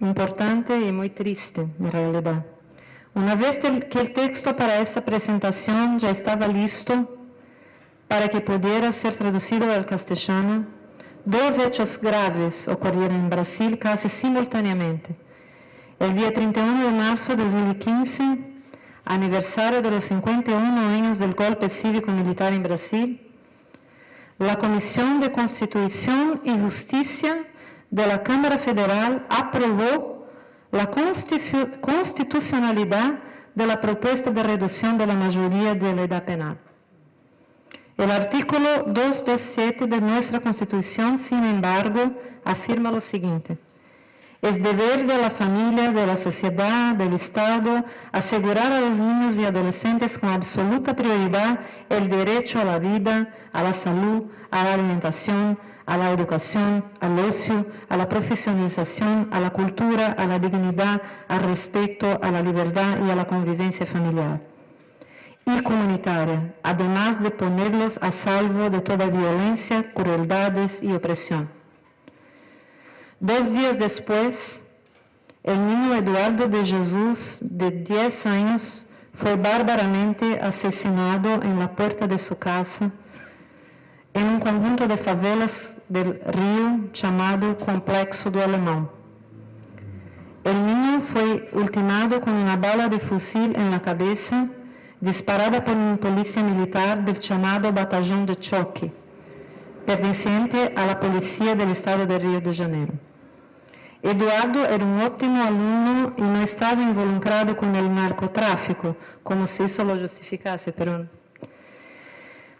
importante y muy triste, en realidad. Una vez que el texto para esa presentación ya estaba listo para que pudiera ser traducido al castellano, dos hechos graves ocurrieron en Brasil casi simultáneamente. El día 31 de marzo de 2015, aniversario de los 51 años del golpe cívico-militar en Brasil, la Comisión de Constitución y Justicia de la Cámara Federal aprobó la constitu- constitucionalidad de la propuesta de reducción de la mayoría de la edad penal. El artículo 227 de nuestra Constitución, sin embargo, afirma lo siguiente. Es deber de la familia, de la sociedad, del Estado, asegurar a los niños y adolescentes con absoluta prioridad el derecho a la vida, a la salud, a la alimentación, a la educación, al ocio, a la profesionalización, a la cultura, a la dignidad, al respeto, a la libertad y a la convivencia familiar y comunitaria, además de ponerlos a salvo de toda violencia, crueldades y opresión. Dos días después, el niño Eduardo de Jesús, de 10 años, fue bárbaramente asesinado en la puerta de su casa en un conjunto de favelas del río llamado Complexo do Alemão. El niño fue ultimado con una bala de fusil en la cabeza disparada por un policía militar del llamado Batallón de Choque, perteneciente a la policía del estado de Río de Janeiro. Eduardo era un óptimo alumno y no estaba involucrado con el narcotráfico, como si eso lo justificase, pero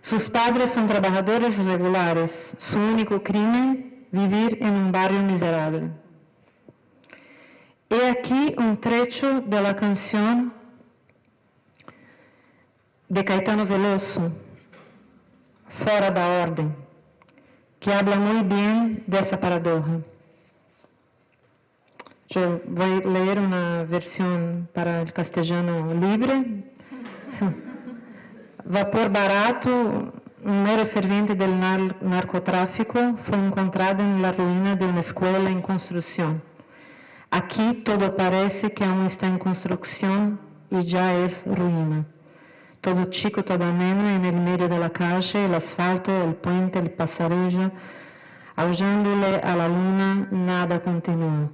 sus padres son trabajadores regulares. Su único crimen, vivir en un barrio miserable. He aquí un trecho la canción de Caetano Veloso, Fora da Orden, que habla muy bien de esa paradoja. Yo voy a leer una versión para el castellano libre. (laughs) Vapor barato, un mero serviente del nar- narcotráfico, fue encontrado en la ruina de una escuela en construcción. Aquí todo parece que aún está en construcción y ya es ruina. Todo chico, todo ameno en el medio de la calle, asfalto, el puente, el pasarela, aullándole a la luna, nada continúa.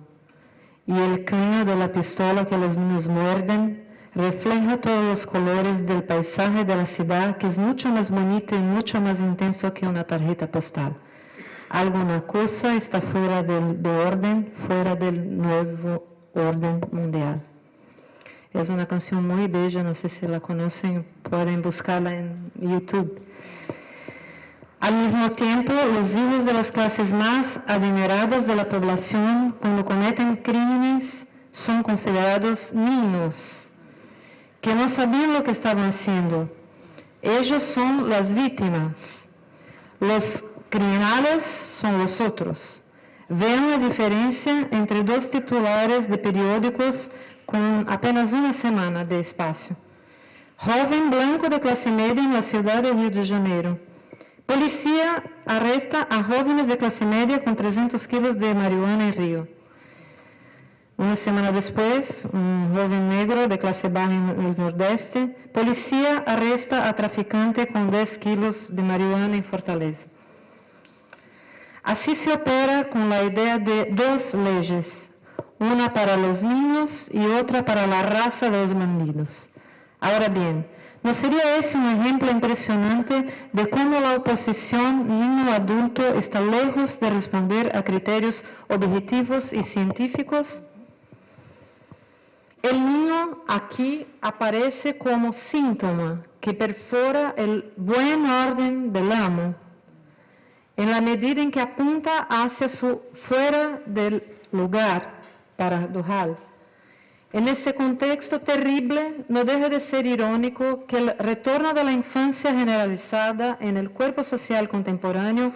Y el caño de la pistola que los niños muerden refleja todos los colores del paisaje de la ciudad, que es mucho más bonito y mucho más intenso que una tarjeta postal. Alguna cosa está fuera del, de orden, fuera del nuevo orden mundial. Es una canción muy bella, no sé si la conocen, pueden buscarla en YouTube. Al mismo tiempo, los hijos de las clases más adineradas de la población, cuando cometen crímenes, son considerados niños, que no sabían lo que estaban haciendo. Ellos son las víctimas. Los criminales son los otros. Vean la diferencia entre dos titulares de periódicos con apenas una semana de espacio. Joven blanco de clase media en la de Río de Janeiro. Policía arresta a jóvenes de clase media con 300 kilos de marihuana en Río. Una semana después, un joven negro de clase baja en el nordeste, policía arresta a traficante con 10 kilos de marihuana en Fortaleza. Así se opera con la idea de dos leyes, una para los niños y otra para la raza de los bandidos. Ahora bien, ¿no sería ese un ejemplo impresionante de cómo la oposición niño-adulto está lejos de responder a criterios objetivos y científicos? El niño aquí aparece como síntoma que perfora el buen orden del amo, en la medida en que apunta hacia su fuera del lugar paradojal. En ese contexto terrible, no deja de ser irónico que el retorno de la infancia generalizada en el cuerpo social contemporáneo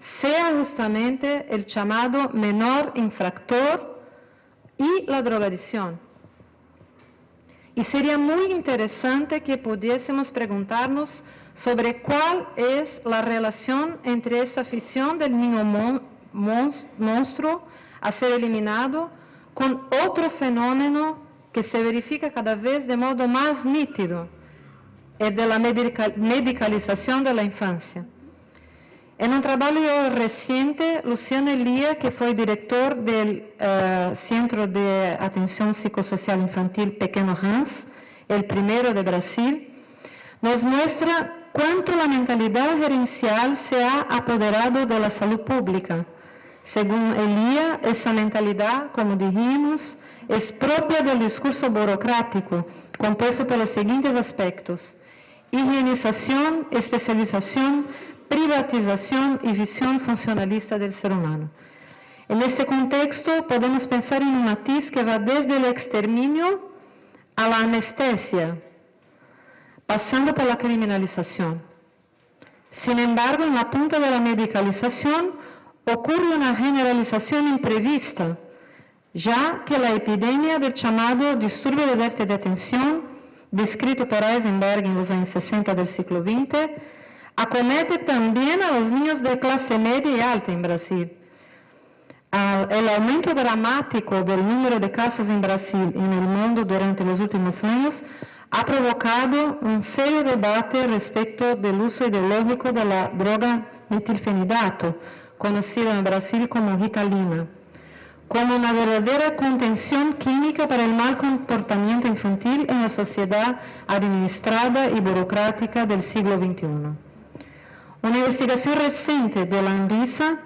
sea justamente el llamado menor infractor y la drogadicción. Y sería muy interesante que pudiésemos preguntarnos sobre cuál es la relación entre esa afición del niño mon- mons- monstruo a ser eliminado con otro fenómeno que se verifica cada vez de modo más nítido, el de la medica- medicalización de la infancia. En un trabajo reciente, Luciano Elia, que fue director del eh, Centro de Atención Psicosocial Infantil Pequeno Hans, el primero de Brasil, nos muestra cuánto la mentalidad gerencial se ha apoderado de la salud pública. Según Elia, esa mentalidad, como dijimos, es propia del discurso burocrático, compuesto por los siguientes aspectos. Higienización, especialización, privatización y visión funcionalista del ser humano. En este contexto podemos pensar en un matiz que va desde el exterminio a la anestesia, pasando por la criminalización. Sin embargo, en la punta de la medicalización ocurre una generalización imprevista, ya que la epidemia del llamado disturbio de déficit de atención, descrito por Eisenberg en los años 60 del siglo XX, acomete también a los niños de clase media y alta en Brasil. Ah, el aumento dramático del número de casos en Brasil y en el mundo durante los últimos años ha provocado un serio debate respecto del uso ideológico de la droga metilfenidato, conocida en Brasil como Ritalina, como una verdadera contención química para el mal comportamiento infantil en la sociedad administrada y burocrática del siglo XXI. Una investigación reciente de la ANVISA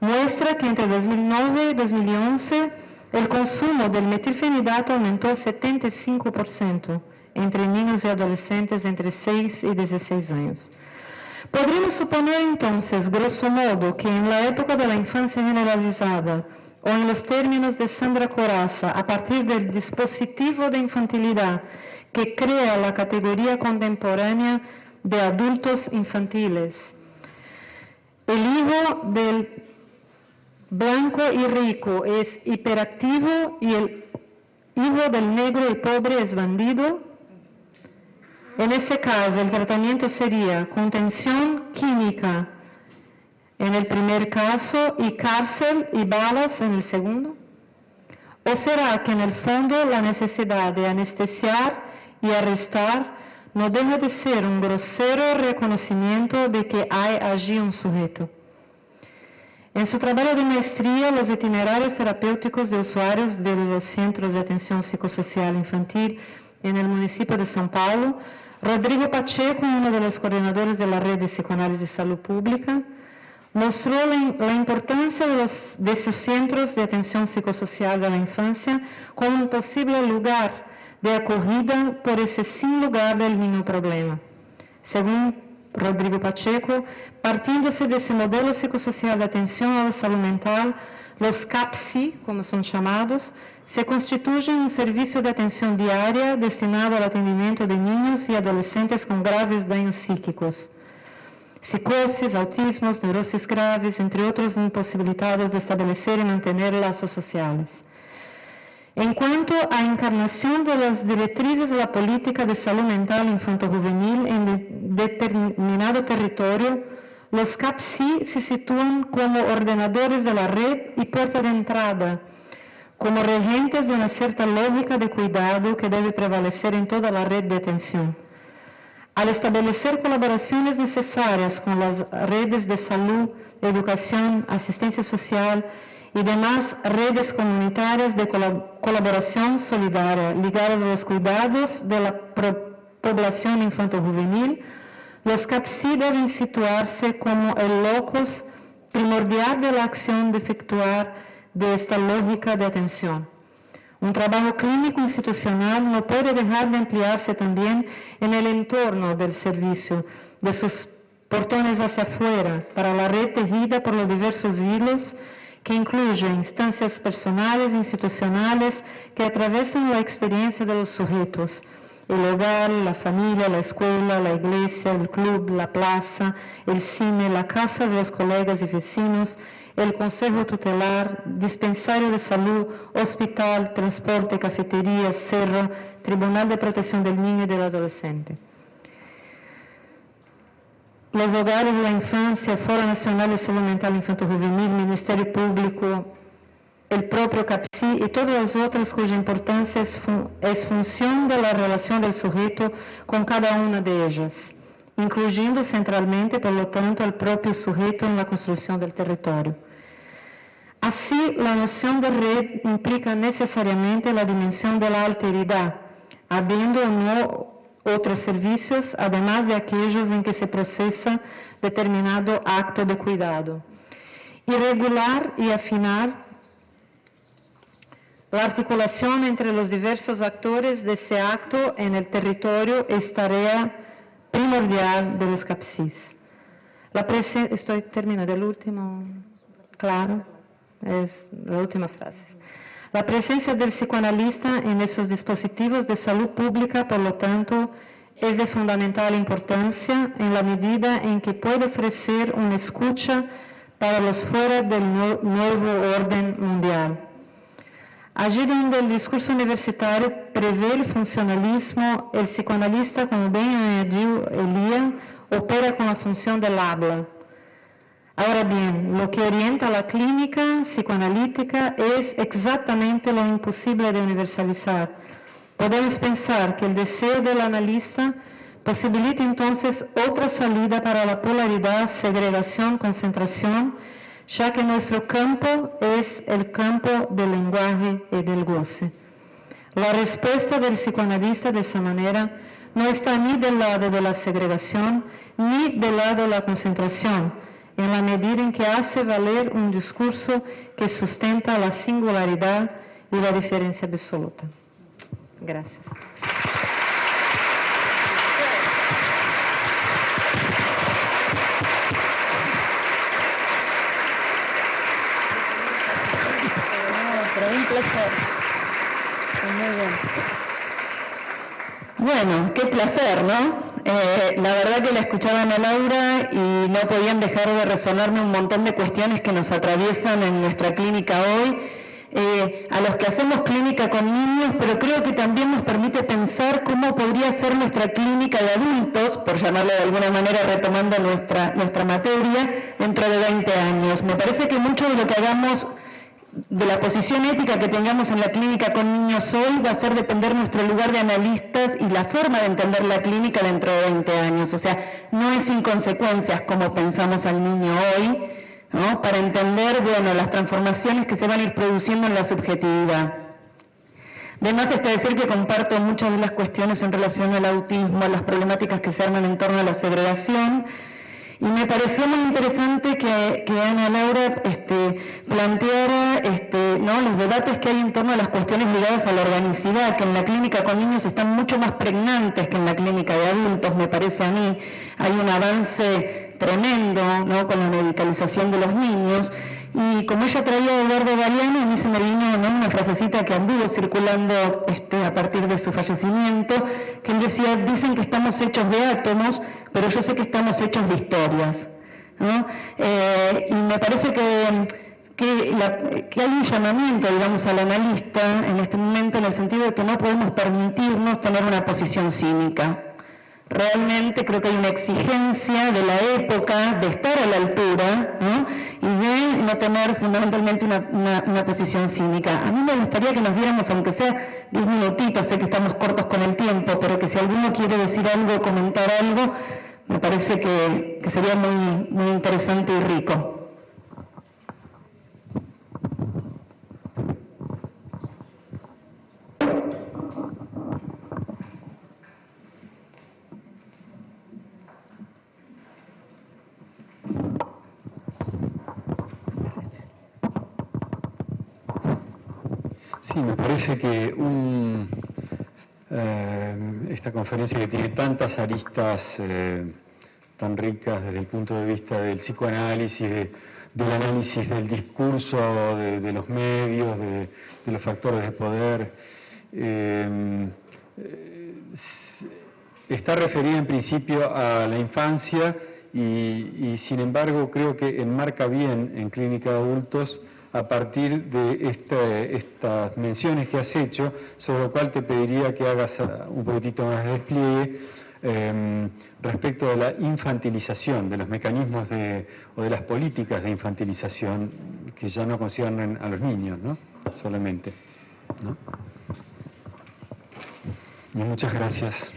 muestra que entre 2009 y 2011 el consumo del metilfenidato aumentó 75% entre niños y adolescentes entre 6 y 16 años. Podríamos suponer entonces, grosso modo, que en la época de la infancia generalizada, o en los términos de Sandra Coraza, a partir del dispositivo de infantilidad que crea la categoría contemporánea de adultos infantiles, el hijo del blanco y rico es hiperactivo y el hijo del negro y pobre es bandido, en ese caso, el tratamiento sería contención química en el primer caso y cárcel y balas en el segundo? ¿O será que en el fondo la necesidad de anestesiar y arrestar no deja de ser un grosero reconocimiento de que hay allí un sujeto? En su trabajo de maestría, los itinerarios terapéuticos de usuarios de los centros de atención psicosocial infantil en el municipio de São Paulo, Rodrigo Pacheco, uno de los coordinadores de la red de psicoanálisis salud pública, mostró la, importancia de, los, centros de atención psicosocial de la infancia como un posible lugar de acogida por ese sin lugar del mismo problema. Según Rodrigo Pacheco, partiéndose de ese modelo psicosocial de atención a la salud mental, los CAPSI, como son llamados, se constituyen un servicio de atención diaria destinado al atendimiento de niños y adolescentes con graves daños psíquicos, psicosis, autismos, neurosis graves, entre otros imposibilitados de establecer y mantener lazos sociales. En cuanto a las directrices de la política de salud mental infanto-juvenil en determinado territorio, los CAPSI se sitúan como ordenadores de la red y puerta de entrada, como regentes de una cierta lógica de cuidado que debe prevalecer en toda la red de atención. Al establecer colaboraciones necesarias con las redes de salud, educación, asistencia social y demás redes comunitarias de colaboración solidaria ligadas a los cuidados de la población infanto-juvenil, los CAPSI deben situarse como el locus primordial de la acción de efectuar de esta lógica de atención. Un trabajo clínico institucional no puede dejar de ampliarse también en el entorno del servicio, de sus portones hacia afuera, para la red tejida por los diversos hilos que incluye instancias personales e institucionales que atravesan la experiencia de los sujetos, el hogar, la familia, la escuela, la iglesia, el club, la plaza, el cine, la casa de los colegas y vecinos, el consejo tutelar, dispensario de salud, hospital, transporte, cafetería, cerro, tribunal de protección del niño y del adolescente los hogares de la infancia, Foro Nacional de Salud Mental Infantil Juvenil, Ministerio Público, el propio CAPSI y todas las otras cuya importancia es, fun es función de la relación del sujeto con cada una de ellas, incluyendo centralmente, por lo tanto, al propio sujeto en la construcción del territorio. Así, la noción de red implica necesariamente la dimensión de la alteridad, habiendo o no otros servicios, además de aquellos en que se procesa determinado acto de cuidado. Y regular y afinar la articulación entre los diversos actores de ese acto en el territorio es tarea primordial de los CAPSIS. La estoy terminando el último, claro, es la última frase. La presencia del psicoanalista en esos dispositivos de salud pública, por lo tanto, es de fundamental importancia en la medida en que puede ofrecer una escucha para los fuera del nuevo orden mundial. Allí donde el discurso universitario prevé el funcionalismo, el psicoanalista, como bien añadió Elía, opera con la función del habla Ahora bien, lo que orienta la clínica psicoanalítica es exactamente lo imposible de universalizar. Podemos pensar que el deseo del analista posibilita entonces otra salida para la polaridad, segregación, concentración, ya que nuestro campo es el campo del lenguaje y del goce. La respuesta del psicoanalista de esa manera no está ni del lado de la segregación ni del lado de la concentración, en la medida en que hace valer un discurso que sustenta la singularidad y la diferencia absoluta. Gracias. Bueno, qué placer, ¿no? Eh, la verdad que la escuchaban a Laura y no podían dejar de resonarme un montón de cuestiones que nos atraviesan en nuestra clínica hoy. eh, a los que hacemos clínica con niños, pero creo que también nos permite pensar cómo podría ser nuestra clínica de adultos, por llamarlo de alguna manera retomando nuestra, nuestra materia, dentro de 20 años. Me parece que mucho de lo que hagamos de la posición ética que tengamos en la clínica con niños hoy va a ser depender nuestro lugar de analistas y la forma de entender la clínica dentro de 20 años. O sea, no es sin consecuencias como pensamos al niño hoy, ¿no? para entender bueno, las transformaciones que se van a ir produciendo en la subjetividad. Además está decir que comparto muchas de las cuestiones en relación al autismo, las problemáticas que se arman en torno a la segregación, y me pareció muy interesante que, Ana Laura este, planteara este, los debates que hay en torno a las cuestiones ligadas a la organicidad, que en la clínica con niños están mucho más pregnantes que en la clínica de adultos, me parece a mí. Hay un avance tremendo con la medicalización de los niños. Y como ella traía a Eduardo Galeano, a mí se me vino una frasecita que anduvo circulando este, a partir de su fallecimiento, que él decía, dicen que estamos hechos de átomos, pero yo sé que estamos hechos de historias. Eh, y me parece que, que, hay un llamamiento, digamos, al analista en este momento en el sentido de que no podemos permitirnos tener una posición cínica. Realmente creo que hay una exigencia de la época de estar a la altura y de no tener fundamentalmente una, una, posición cínica. A mí me gustaría que nos diéramos, aunque sea 10 minutitos, sé que estamos cortos con el tiempo, pero que si alguno quiere decir algo, comentar algo, me parece que, sería muy, muy interesante y rico. Sí, me parece que un, eh, esta conferencia que tiene tantas aristas eh, tan ricas desde el punto de vista del psicoanálisis, del análisis del discurso, de, los medios, de, los factores de poder. Eh, está referida en principio a la infancia y, y, sin embargo creo que enmarca bien en clínica de adultos a partir de estas menciones que has hecho, sobre lo cual te pediría que hagas un poquitito más de despliegue em, respecto de la infantilización, de los mecanismos o de las políticas de infantilización que ya no conciernen a los niños, ¿no? Solamente. muchas gracias.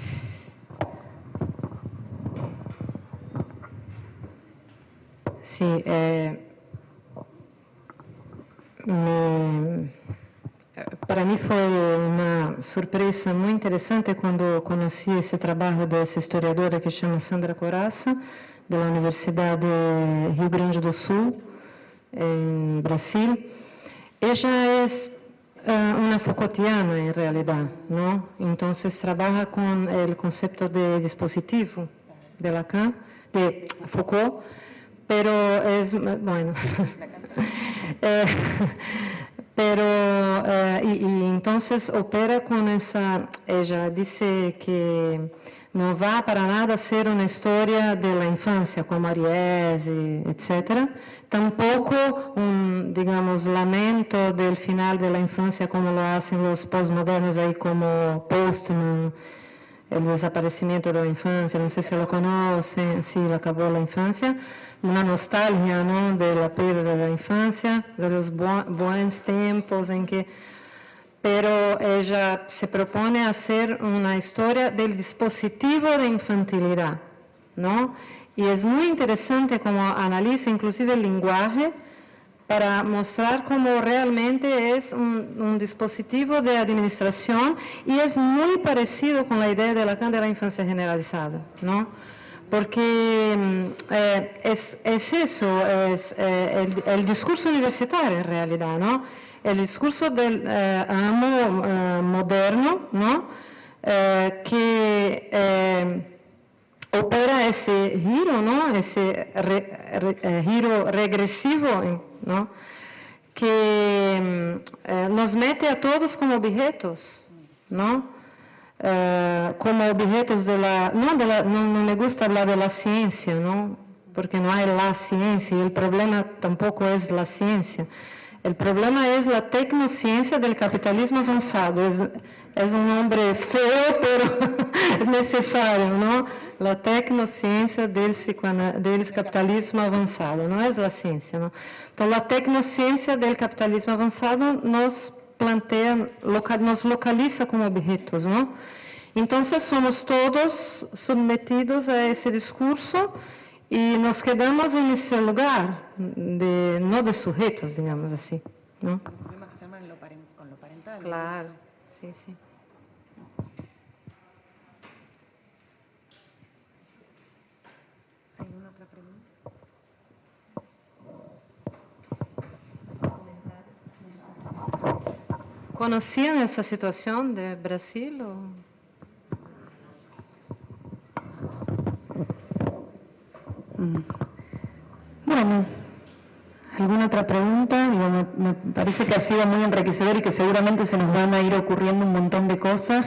Sí, eh, me, para mí fue una sorpresa muy interesante cuando conocí ese trabajo de esa historiadora que se llama Sandra Coraza, de la Universidad de Rio Grande do Sul, en Brasil. Ella es uh, una Foucaultiana en realidad, ¿no? Entonces trabaja con el concepto de dispositivo de Lacan, de Foucault, pero es, bueno, (laughs) Eh, pero, eh, y, entonces opera con esa, ella dice que no va para nada ser una historia de la infancia como Ariese, etc. Tampoco un, digamos, lamento del final de la infancia como lo hacen los postmodernos ahí como Postman, el desaparecimiento de la infancia, no sé si lo conocen, sí, acabó la infancia una nostalgia ¿no? de la pérdida de la infancia, de los buenos tiempos en que... Pero ella se propone hacer una historia del dispositivo de infantilidad, ¿no? Y es muy interesante como analiza inclusive el lenguaje para mostrar cómo realmente es un, dispositivo de administración y es muy parecido con la idea de Lacan de la infancia generalizada, ¿no? Porque mm, eh, es, eso, es eh, el, discurso universitario en realidad, ¿no? El discurso del eh, amo moderno, ¿no? que opera ese giro, ¿no? Ese giro regresivo, ¿no? Que mm, nos mete a todos como objetos, ¿no? Eh, como objetos de la no, de la... me gusta hablar de la ciencia, ¿no? Porque no hay la ciencia y el problema tampoco es la ciencia. El problema es la tecnociencia del capitalismo avanzado. Es, es un nombre feo, (laughs) pero necesario, ¿no? La tecnociencia del, capitalismo avanzado, no es la ciencia, ¿no? Entonces, la tecnociencia del capitalismo avanzado nos plantea, nos localiza como objetos, ¿no? Entonces, somos todos sometidos a ese discurso y nos quedamos en ese lugar, de, no de sujetos, digamos así, ¿no? con lo parental. Claro, sí, sí. ¿Alguna otra pregunta? ¿Conocían esa situación de Brasil? O? Bueno, ¿alguna otra pregunta? me, parece que ha sido muy enriquecedor y que seguramente se nos van a ir ocurriendo un montón de cosas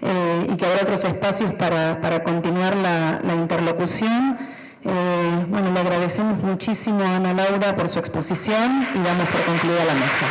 eh, y que habrá otros espacios para, continuar la, interlocución. Eh, bueno, le agradecemos muchísimo a Ana Laura por su exposición y damos por concluida la mesa.